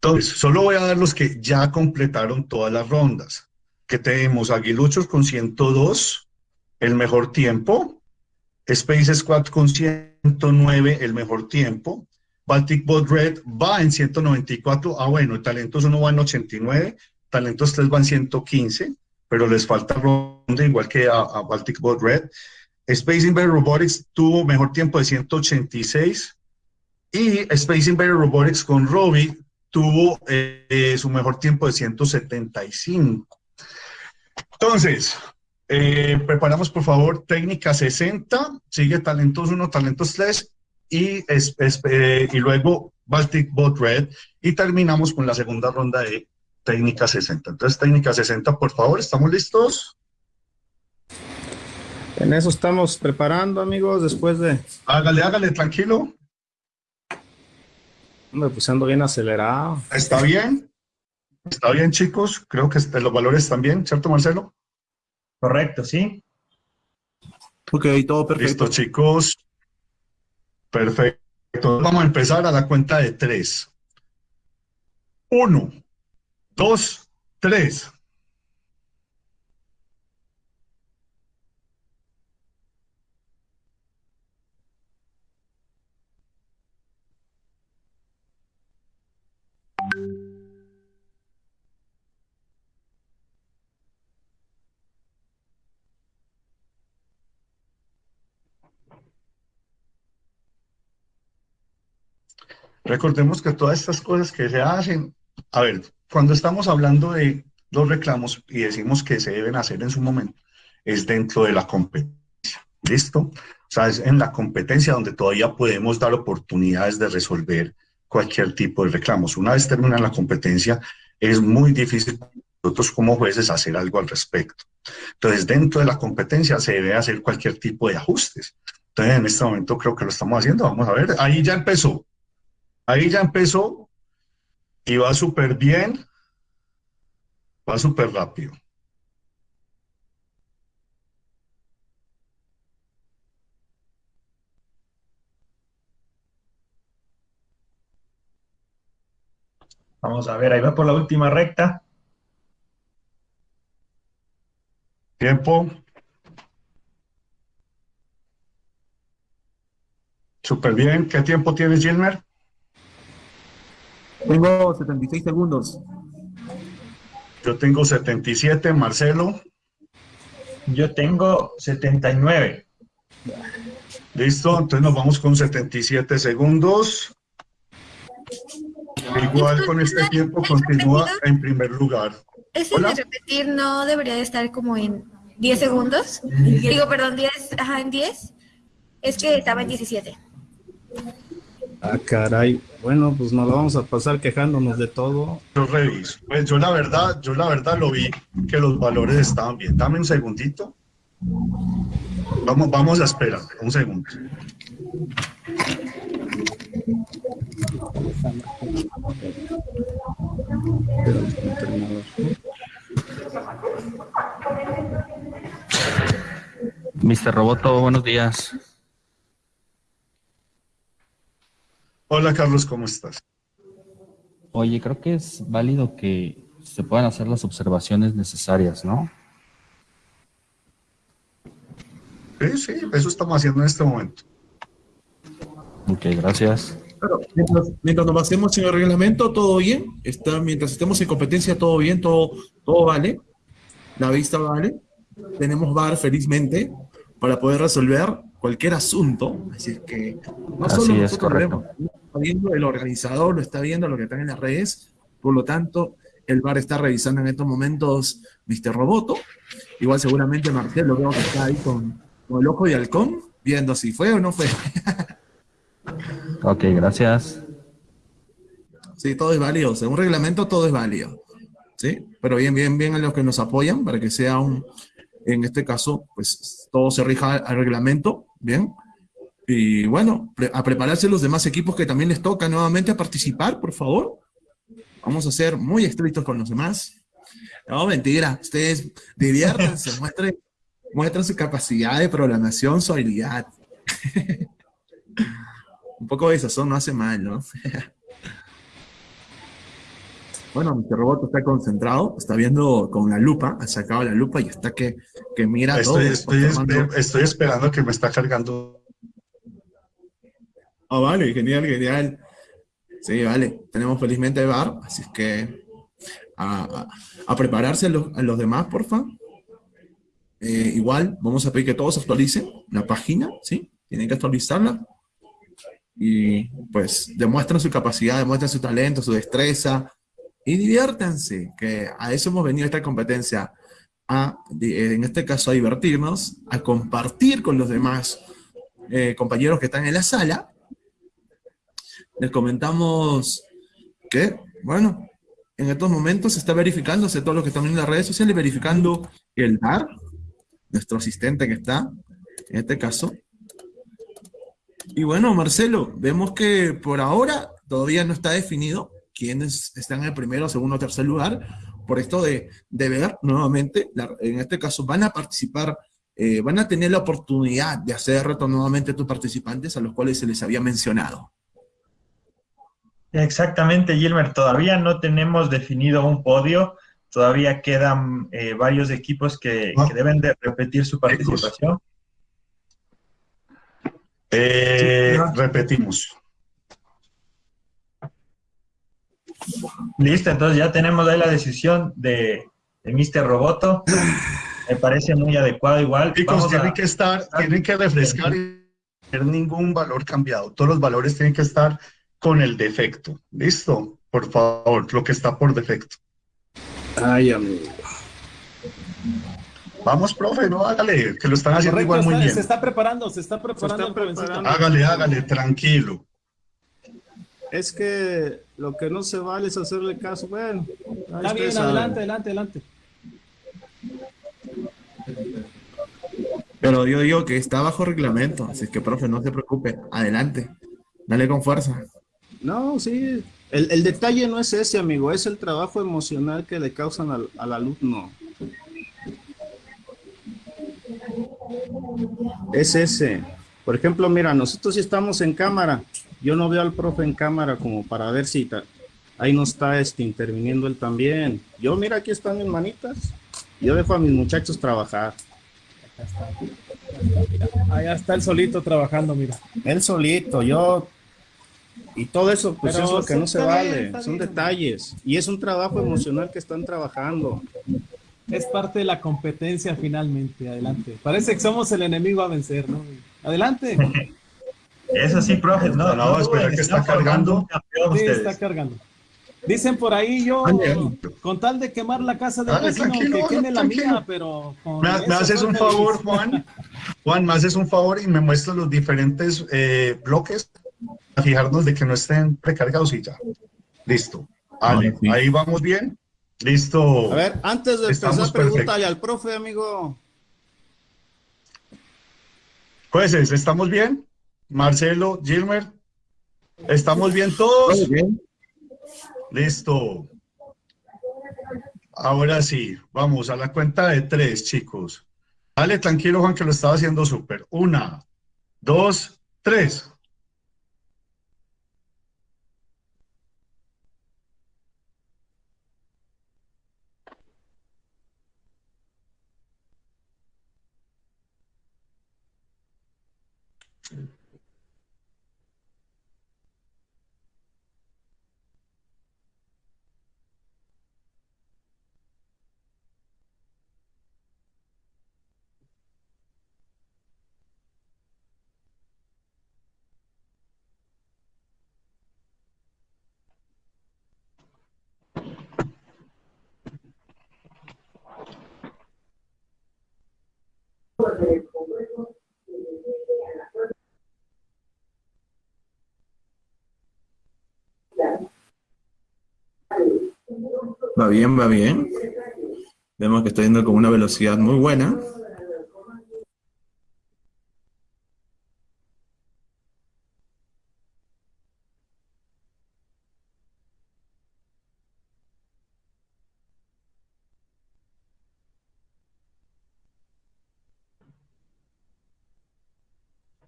entonces, solo voy a dar los que ya completaron todas las rondas. Que tenemos Aguiluchos con 102, el mejor tiempo. Space Squad con 109, el mejor tiempo. Baltic Bot Red va en 194. Ah, bueno, Talentos 1 va en 89, Talentos 3 va en 115, pero les falta ronda igual que a, Baltic Bot Red. Space Invader Robotics tuvo mejor tiempo de 186 y Space Invader Robotics con Robbie tuvo eh, su mejor tiempo de 175. Entonces, eh, preparamos por favor técnica 60, sigue talentos 1, talentos 3 y, es, es, eh, y luego Baltic Bot Red y terminamos con la segunda ronda de técnica 60. Entonces, técnica 60, por favor, ¿estamos listos? En eso estamos preparando, amigos, después de... Hágale, hágale, tranquilo. Me pues ando bien acelerado. ¿Está bien? ¿Está bien, chicos? Creo que este, los valores están bien, ¿cierto, Marcelo? Correcto, sí. Ok, todo perfecto. Listo, chicos. Perfecto. Vamos a empezar a la cuenta de tres. Uno, dos, tres. Recordemos que todas estas cosas que se hacen, a ver, cuando estamos hablando de los reclamos y decimos que se deben hacer en su momento, es dentro de la competencia. ¿Listo? O sea, es en la competencia donde todavía podemos dar oportunidades de resolver cualquier tipo de reclamos. Una vez termina la competencia, es muy difícil nosotros como jueces hacer algo al respecto. Entonces, dentro de la competencia se debe hacer cualquier tipo de ajustes. Entonces, en este momento creo que lo estamos haciendo. Vamos a ver, ahí ya empezó. Ahí ya empezó y va súper bien, va súper rápido. Vamos a ver, ahí va por la última recta. Tiempo. Súper bien. ¿Qué tiempo tienes, Gilmer? Tengo 76 segundos. Yo tengo 77, Marcelo. Yo tengo 79. Listo, entonces nos vamos con 77 segundos. Igual con este tiempo continúa en primer lugar. Ese Hola. de repetir no debería de estar como en 10 segundos. Digo, perdón, 10, ajá, en 10. Es que estaba en 17. Ah, caray. Bueno, pues nos lo vamos a pasar quejándonos de todo. Yo reviso. Pues yo la verdad, yo la verdad lo vi que los valores estaban bien. Dame un segundito. Vamos, vamos a esperar, un segundo. Mr. Roboto, buenos días. Hola Carlos, ¿cómo estás? Oye, creo que es válido que se puedan hacer las observaciones necesarias, ¿no? Sí, sí, eso estamos haciendo en este momento. Ok, gracias. Claro, mientras, mientras nos basemos en el reglamento, todo bien. Está, mientras estemos en competencia, todo bien, todo, todo vale. La vista vale. Tenemos VAR, felizmente, para poder resolver cualquier asunto. Así es que no Así solo es, correcto. Viendo el organizador, lo está viendo lo que están en las redes. Por lo tanto, el VAR está revisando en estos momentos Mr. Roboto. Igual seguramente Marcelo veo que está ahí con, con el ojo de halcón, viendo si fue o no fue. Ok, gracias. Sí, todo es válido. Según reglamento, todo es válido. ¿Sí? Pero bien, bien, bien a los que nos apoyan para que sea un, en este caso, pues todo se rija al reglamento. Bien. Y bueno, a prepararse los demás equipos que también les toca nuevamente a participar, por favor. Vamos a ser muy estrictos con los demás. No, mentira. Ustedes diviértanse, muestren, muestren su capacidad de programación, su habilidad. Un poco de sazón no hace mal, ¿no? Bueno, Mr. Robot está concentrado, está viendo con la lupa, ha sacado la lupa y está que, que mira Estoy, todo. estoy esperando que me está cargando. Ah, vale, genial, genial. Sí, vale, tenemos felizmente bar, así es que a, a- a prepararse los, los demás, porfa. Eh, igual, vamos a pedir que todos actualicen la página, ¿sí? Tienen que actualizarla. Y pues demuestren su capacidad, demuestren su talento, su destreza y diviértanse, que a eso hemos venido esta competencia, a, en este caso a divertirnos, a compartir con los demás eh, compañeros que están en la sala. Les comentamos que, bueno, en estos momentos se está verificándose todo lo que están en las redes sociales, verificando el DAR, nuestro asistente que está, en este caso. Y bueno, Marcelo, vemos que por ahora todavía no está definido quiénes están en el primero, segundo tercer lugar, por esto de, de ver nuevamente, en este caso van a participar, eh, van a tener la oportunidad de hacer reto nuevamente a tus participantes a los cuales se les había mencionado. Exactamente, Gilmer. Todavía no tenemos definido un podio. Todavía quedan eh, varios equipos que, que deben de repetir su participación. Eh, repetimos. Listo, entonces ya tenemos ahí la decisión de, de Mr. Roboto. Me parece muy adecuado igual. Chicos, tienen que estar, tienen que refrescar y no tener ningún valor cambiado. Todos los valores tienen que estar con el defecto. ¿Listo? Por favor, lo que está por defecto. Ay, amigo. Vamos, profe, no hágale, que lo están haciendo Correcto, igual muy está- bien. se está preparando, se está preparando está el jovencito. preparando. Hágale, hágale, tranquilo. Es que lo que no se vale es hacerle caso. Bueno, ahí Está bien, adelante, adelante, adelante. Pero yo digo que está bajo reglamento, así que, profe, no se preocupe. Adelante. Dale con fuerza. No, sí. El, el detalle no es ese, amigo, es el trabajo emocional que le causan al, al alumno. Es ese. Por ejemplo, mira, nosotros si estamos en cámara, yo no veo al profe en cámara como para ver si ta- ahí no está este, interviniendo él también. Yo, mira, aquí están mis manitas. Yo dejo a mis muchachos trabajar. Allá está el solito trabajando, mira. Él solito, yo. Y todo eso, pues Pero es lo que no se vale. Son bien. detalles. Y es un trabajo emocional que están trabajando. Es parte de la competencia finalmente. Adelante. Parece que somos el enemigo a vencer, ¿no? Adelante. Eso sí, profe. No, espera que está cargando. Sí, está cargando. Dicen por ahí yo, ande. con tal de quemar la casa del Dale, vecino, que queme la tranquilo. mía, pero con Me, me haces un feliz. favor, Juan. Juan, me haces un favor y me muestras los diferentes eh, bloques a fijarnos de que no estén precargados y ya. Listo. Vale, Ahora sí. ahí vamos bien. Listo. A ver, antes de Estamos empezar, perfectos. pregúntale al profe, amigo. Jueces, ¿estamos bien? Marcelo, Gilmer, ¿estamos bien todos? Listo. Ahora sí, vamos a la cuenta de tres, chicos. Dale, tranquilo, Juan, que lo estaba haciendo súper. Una, dos, tres. Va bien, va bien. Vemos que está yendo con una velocidad muy buena.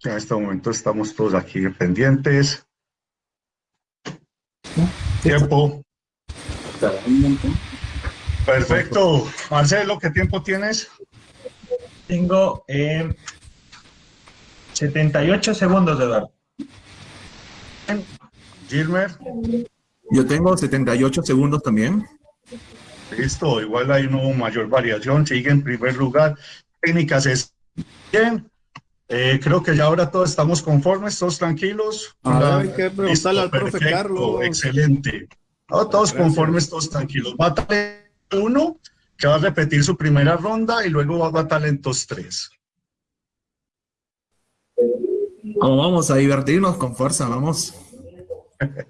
En este momento estamos todos aquí pendientes. Tiempo. Perfecto. Marcelo, ¿qué tiempo tienes? Tengo eh, 78 segundos, Eduardo. Gilmer, Yo tengo 78 segundos también. listo. Igual hay una mayor variación. Sigue en primer lugar. Técnicas es bien. Eh, creo que ya ahora todos estamos conformes, todos tranquilos. A ver, La- hay que preguntarle al profe perfecto, Carlos. Excelente. No, todos Gracias. conformes, todos tranquilos. Va talento uno, que va a repetir su primera ronda y luego va a talentos tres. Vamos, vamos a divertirnos con fuerza, vamos.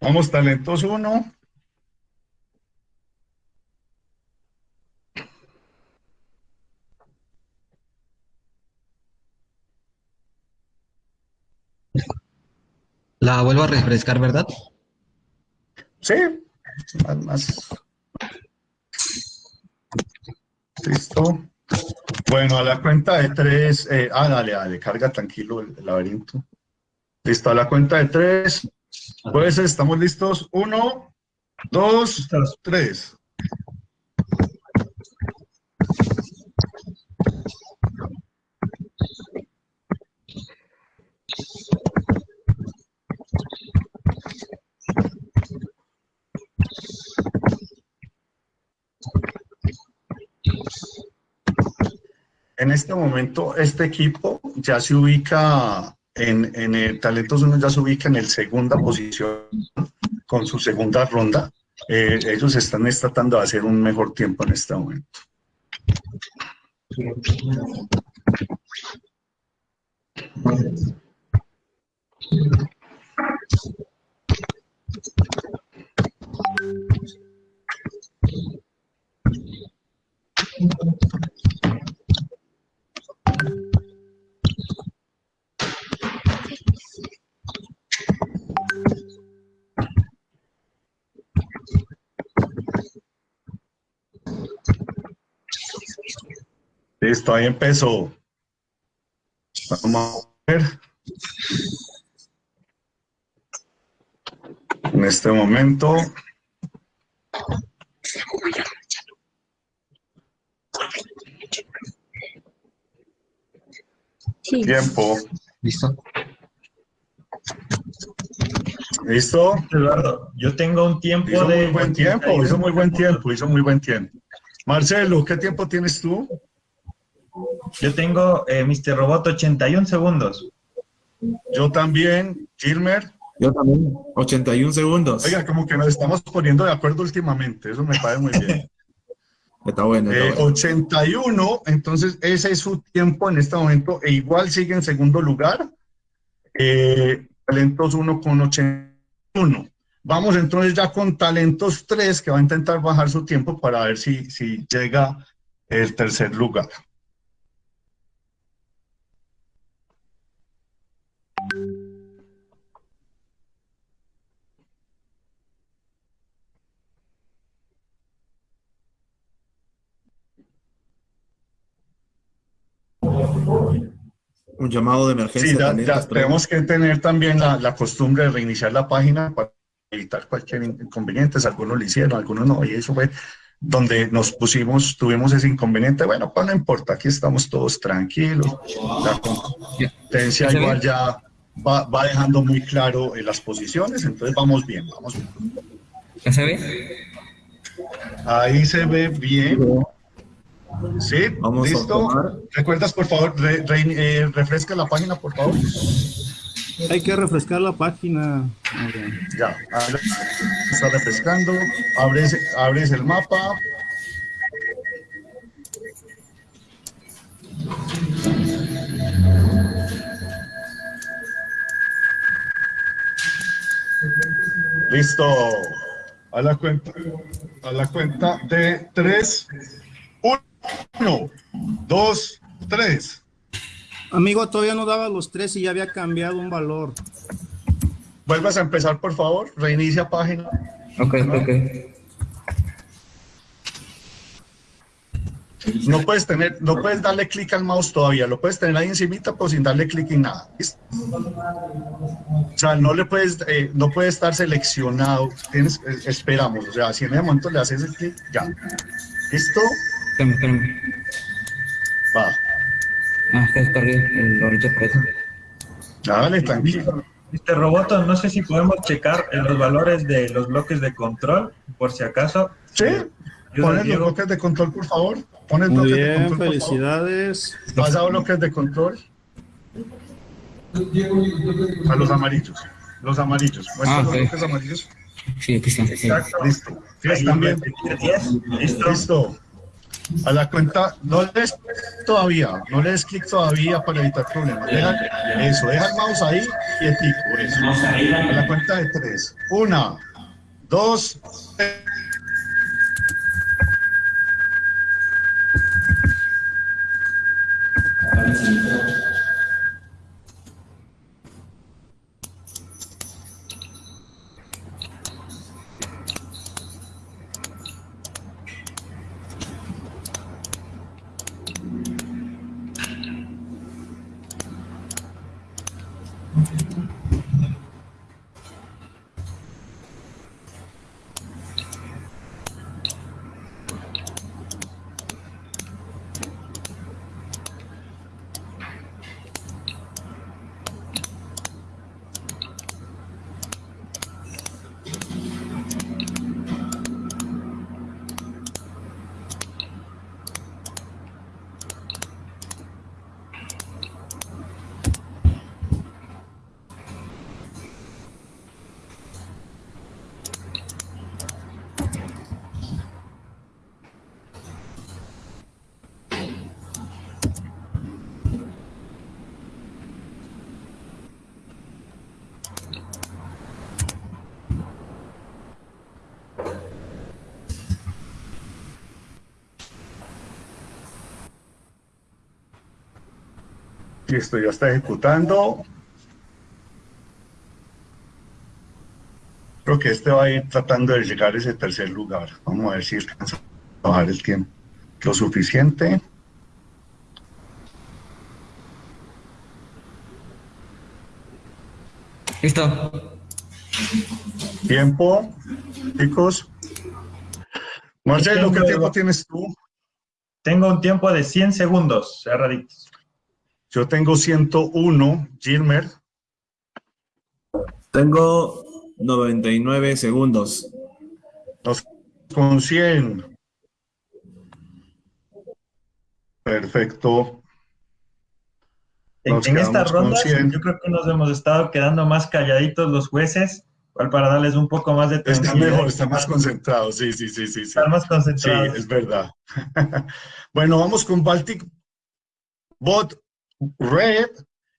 Vamos, talentos uno. La vuelvo a refrescar, ¿verdad? Sí, más, más. Listo. Bueno, a la cuenta de tres, eh, ah, dale, dale, carga tranquilo el, el laberinto. Listo, a la cuenta de tres, pues estamos listos. Uno, dos, tres. En este momento, este equipo ya se ubica en, en el Talentos 1 ya se ubica en el segunda posición con su segunda ronda. Eh, ellos están tratando de hacer un mejor tiempo en este momento. Listo, ahí empezó. Vamos a ver. En este momento. Tiempo. Listo. ¿Listo? Eduardo, yo tengo un tiempo Hizo de... muy buen tiempo, hizo muy buen tiempo, hizo muy buen tiempo. Marcelo, ¿qué tiempo tienes tú? Yo tengo, eh, Mr. Robot, 81 segundos. Yo también, Gilmer. Yo también, 81 segundos. Oiga, como que nos estamos poniendo de acuerdo últimamente, eso me parece muy bien. Está bueno, está Eh, bueno. 81, entonces ese es su tiempo en este momento, e igual sigue en segundo lugar. Eh, talentos 1 con 81. Vamos entonces ya con Talentos 3, que va a intentar bajar su tiempo para ver si, si llega el tercer lugar. Un llamado de emergencia. Sí, ya, ya tenemos que tener también la, la costumbre de reiniciar la página para evitar cualquier inconveniente. Algunos lo hicieron, algunos no, y eso fue donde nos pusimos, tuvimos ese inconveniente. Bueno, pues no importa, aquí estamos todos tranquilos. La competencia igual ya va, va dejando muy claro eh, las posiciones, entonces vamos bien, vamos bien. ¿Ya se ve? Ahí se ve bien. Sí, Vamos a listo. tomar. ¿Recuerdas, por favor, re- re- eh, refresca la página, por favor? Hay que refrescar la página. Ya, está refrescando. Abres, abres el mapa. Listo. A la cuenta, a la cuenta de tres. Uno, dos, tres. Amigo, todavía no daba los tres y ya había cambiado un valor. Vuelvas a empezar, por favor. Reinicia página. Ok, ok. No puedes tener, no puedes darle clic al mouse todavía, lo puedes tener ahí encimita, pero sin darle clic en nada. ¿listo? O sea, no le puedes, eh, no puede estar seleccionado. Tienes, eh, esperamos, o sea, si en ese momento le haces el clic, ya. ¿Listo? Espérame, espérame. Va. Ah, es que descargué el ahorita por eso. Dale, tranquilo. Mr. Roboto, no sé si podemos checar los valores de los bloques de control, por si acaso. Sí, Yo pones los Diego. bloques de control, por favor. Pones Muy bloques de bien, control, felicidades. Pasa a bloques de control. A los amarillos. Los amarillos. Muestra Ah, los bloques amarillos. Sí, aquí está. sí. Exacto, listo. Están bien. Listo. Listo. A la cuenta, no les todavía, no les clic todavía para evitar problemas. Deja, eso, deja el mouse ahí quietico. Eso. A la cuenta de tres. Una, dos, Listo, ya está ejecutando. Creo que este va a ir tratando de llegar a ese tercer lugar. Vamos a ver si alcanza a bajar el tiempo. Lo suficiente. Listo. Tiempo, chicos. Marcelo, ¿qué Tengo- tiempo tienes tú? Tengo un tiempo de 100 segundos, cerraditos. Yo tengo 101. Gilmer, Tengo 99 segundos. Nos con 100. Perfecto. En, Nos en esta ronda, 100. yo creo que nos hemos estado quedando más calladitos los jueces, igual para darles un poco más de Está tranquilidad. mejor, está más concentrado. Sí, sí, sí, sí. sí. Están más Sí, concentrados. es verdad. bueno, vamos con Baltic Bot Red.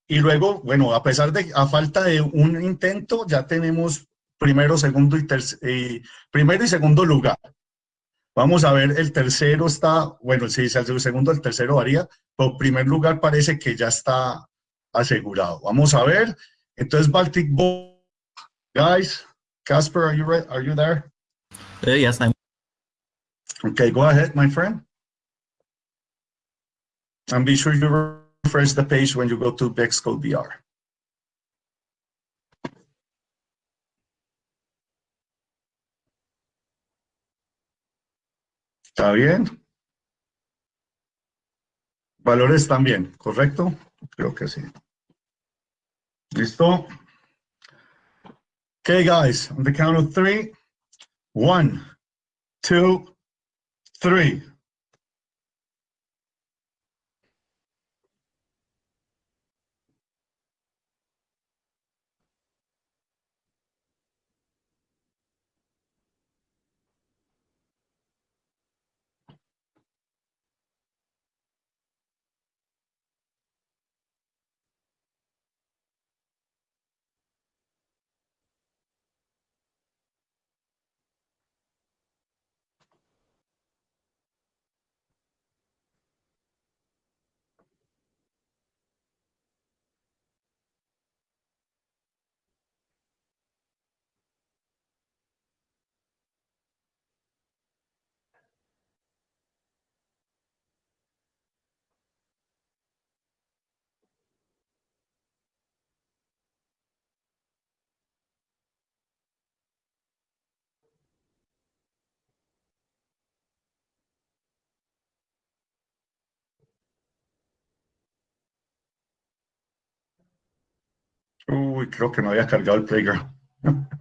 Y luego, bueno, a pesar de, a falta de un intento, ya tenemos primero, segundo y tercer, primero y segundo lugar. Vamos a ver, el tercero está, bueno, si es el segundo, el tercero varía, pero primer lugar parece que ya está asegurado. Vamos a ver. Entonces, Baltic Bot, guys, Casper, are you, re- are you there? Uh, yes, I'm. Okay, go ahead, my friend. And be sure you refresh the page when you go to Bexcode VR. ¿Está bien? Valores también, ¿correcto? Creo que sí. ¿Listo? Okay, guys, on the count of three. One, two, three. Uy, creo que no había cargado el playground.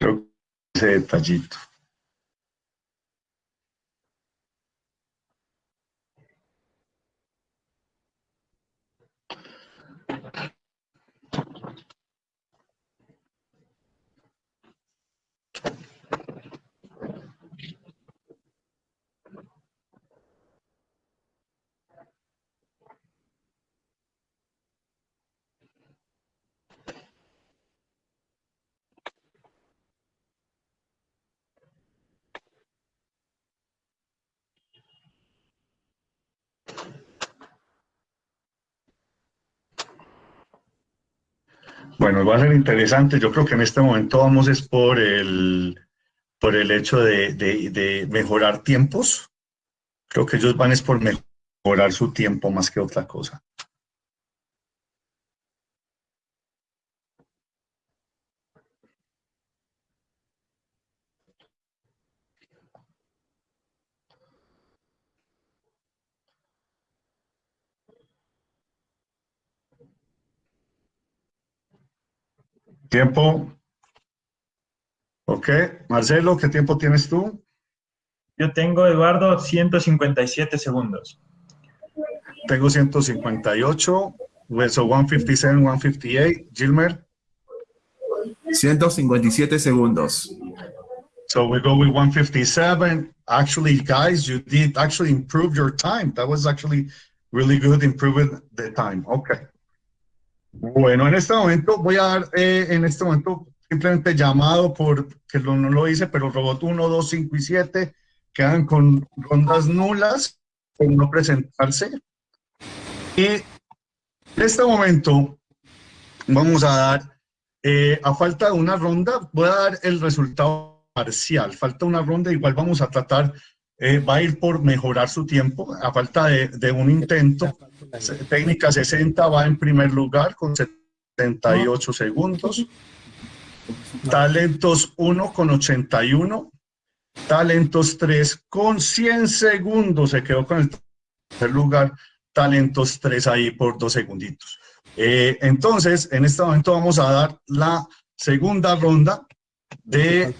Creo ese detallito. Bueno, va a ser interesante. Yo creo que en este momento vamos es por el, por el hecho de, de- de mejorar tiempos. Creo que ellos van es por mejorar su tiempo más que otra cosa. Tiempo. Ok. Marcelo, ¿qué tiempo tienes tú? Yo tengo, Eduardo, 157 segundos. Tengo 158. Well, So 157, 158. Gilmer. 157 segundos. So we go with 157. Actually, guys, you did actually improve your time. That was actually really good, improving the time. Okay. Bueno, en este momento voy a dar, eh, en este momento, simplemente llamado por, que no, no lo hice, pero robot 1, 2, 5 y 7 quedan con rondas nulas por no presentarse. Y en este momento vamos a dar, eh, a falta de una ronda, voy a dar el resultado parcial. Falta una ronda, igual vamos a tratar, eh, va a ir por mejorar su tiempo, a falta de, un intento. Técnica 60 va en primer lugar con 78 segundos. Talentos 1 con 81. Talentos 3 con 100 segundos. Se quedó con el tercer lugar. Talentos 3 ahí por dos segunditos. Eh, entonces, en este momento vamos a dar la segunda ronda de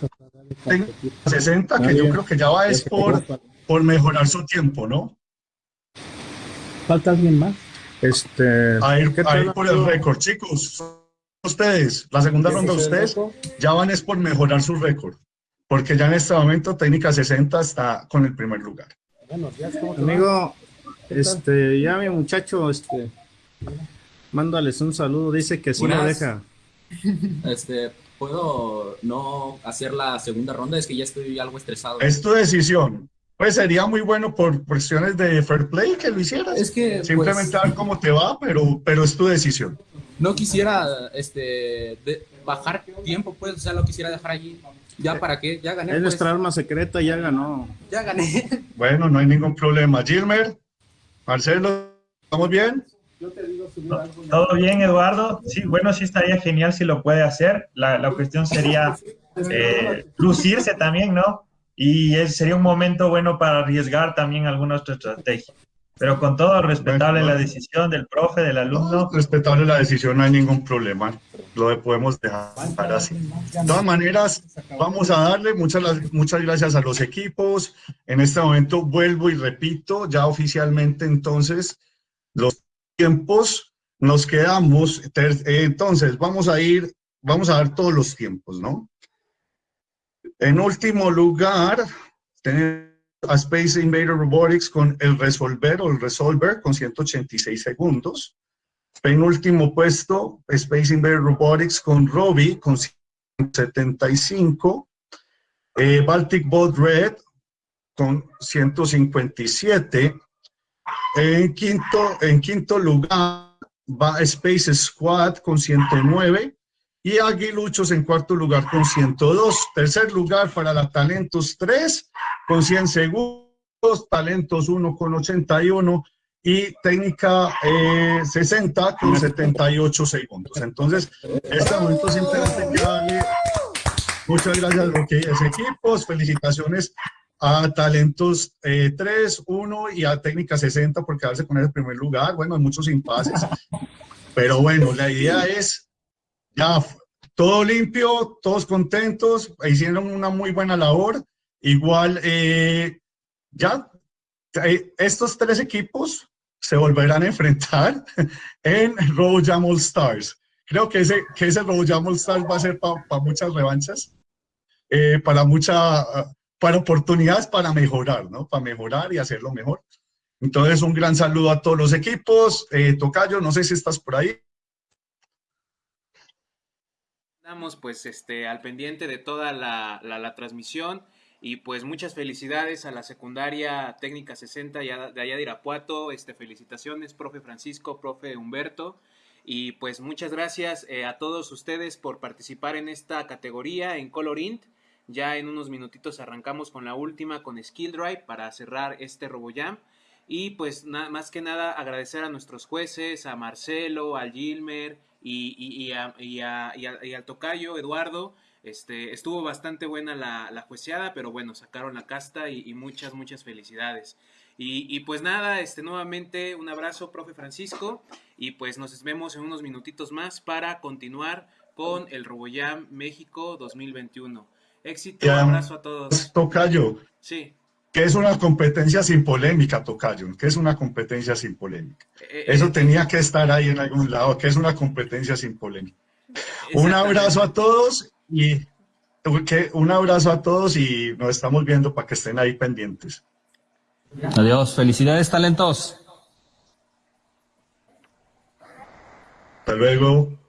60, que yo creo que ya va es por, por mejorar su tiempo, ¿no? ¿Falta alguien más? Este, A ir, ¿qué a ir por el récord, chicos. Ustedes, la segunda ¿Qué ronda ustedes ya van es por mejorar su récord, porque ya en este momento técnica 60 está con el primer lugar. Amigo, este, ya mi muchacho, este, mándales un saludo, dice que sí lo deja. Este, ¿puedo no hacer la segunda ronda? Es que ya estoy algo estresado. Es tu decisión. Pues sería muy bueno por cuestiones de fair play que lo hicieras. Es que, Simplemente pues- a ver cómo te va, pero, pero es tu decisión. No quisiera, este, de- bajar tiempo, pues, o sea, lo quisiera dejar allí. ¿Ya para qué? Ya gané, Es pues. nuestra arma secreta, ya ganó. Ya gané. Bueno, no hay ningún problema. Gilmer, Marcelo, ¿estamos bien? ¿Todo bien, Eduardo? Sí, bueno, sí estaría genial si lo puede hacer. La, la cuestión sería eh, lucirse también, ¿no? Y es- sería un momento bueno para arriesgar también alguna otra estrategia. Pero con todo, respetable la decisión del profe, del alumno. Respetable la decisión, no hay ningún problema. Lo podemos dejar así. De todas maneras, vamos a darle muchas, muchas gracias a los equipos. En este momento vuelvo y repito, ya oficialmente entonces, los tiempos nos quedamos. eh, Entonces, vamos a ir, vamos a dar todos los tiempos, ¿no? En último lugar, tenemos a Space Invader Robotics con el Resolver o el Resolver con 186 segundos. Penúltimo puesto, Space Invader Robotics con Robbie con 175. Eh, Baltic Boat Red con 157. En quinto, en quinto lugar va Space Squad con 109 y Aguiluchos en cuarto lugar con 102. Tercer lugar para la Talentos 3 con 100 segundos, Talentos 1 con 81 y Técnica eh, 60 con 78 segundos. Entonces, en este momento simplemente quiero darle muchas gracias a los que equipos, felicitaciones a Talentos eh, 3, 1 y a Técnica 60 por quedarse con ese primer lugar. Bueno, hay muchos impases, pero bueno, la idea es ya todo limpio, todos contentos, hicieron una muy buena labor. Igual, eh, ya eh, estos tres equipos se volverán a enfrentar en RoboJam All Stars. Creo que ese, que ese RoboJam All Stars va a ser para muchas revanchas, eh, para, mucha, para oportunidades para mejorar, ¿no? Para mejorar y hacerlo mejor. Entonces, un gran saludo a todos los equipos. Eh, Tocayo, no sé si estás por ahí. Estamos pues este, al pendiente de toda la, la, la transmisión y pues muchas felicidades a la secundaria técnica 60 ya- de allá de Irapuato. Este, felicitaciones, profe Francisco, profe Humberto. Y pues muchas gracias eh, a todos ustedes por participar en esta categoría en Colorint. Ya en unos minutitos arrancamos con la última, con Skill Drive, para cerrar este RoboJam. Y pues na- más que nada agradecer a nuestros jueces, a Marcelo, a Gilmer y, y- a- y al tocayo Eduardo. Este, estuvo bastante buena la, la jueceada, pero bueno, sacaron la casta y, muchas, muchas felicidades. Y, y pues nada, este, nuevamente un abrazo, profe Francisco, y pues nos vemos en unos minutitos más para continuar con el RoboJam México 2021. Éxito, un abrazo a todos. Tocayo. Sí. ¿Qué es una competencia sin polémica, Tocayo? ¿Qué es una competencia sin polémica? Eh, Eso eh, tenía eh. que estar ahí en algún lado. ¿Qué es una competencia sin polémica? Un abrazo a todos y okay, un abrazo a todos y nos estamos viendo para que estén ahí pendientes. Adiós, felicidades, talentos. Hasta luego.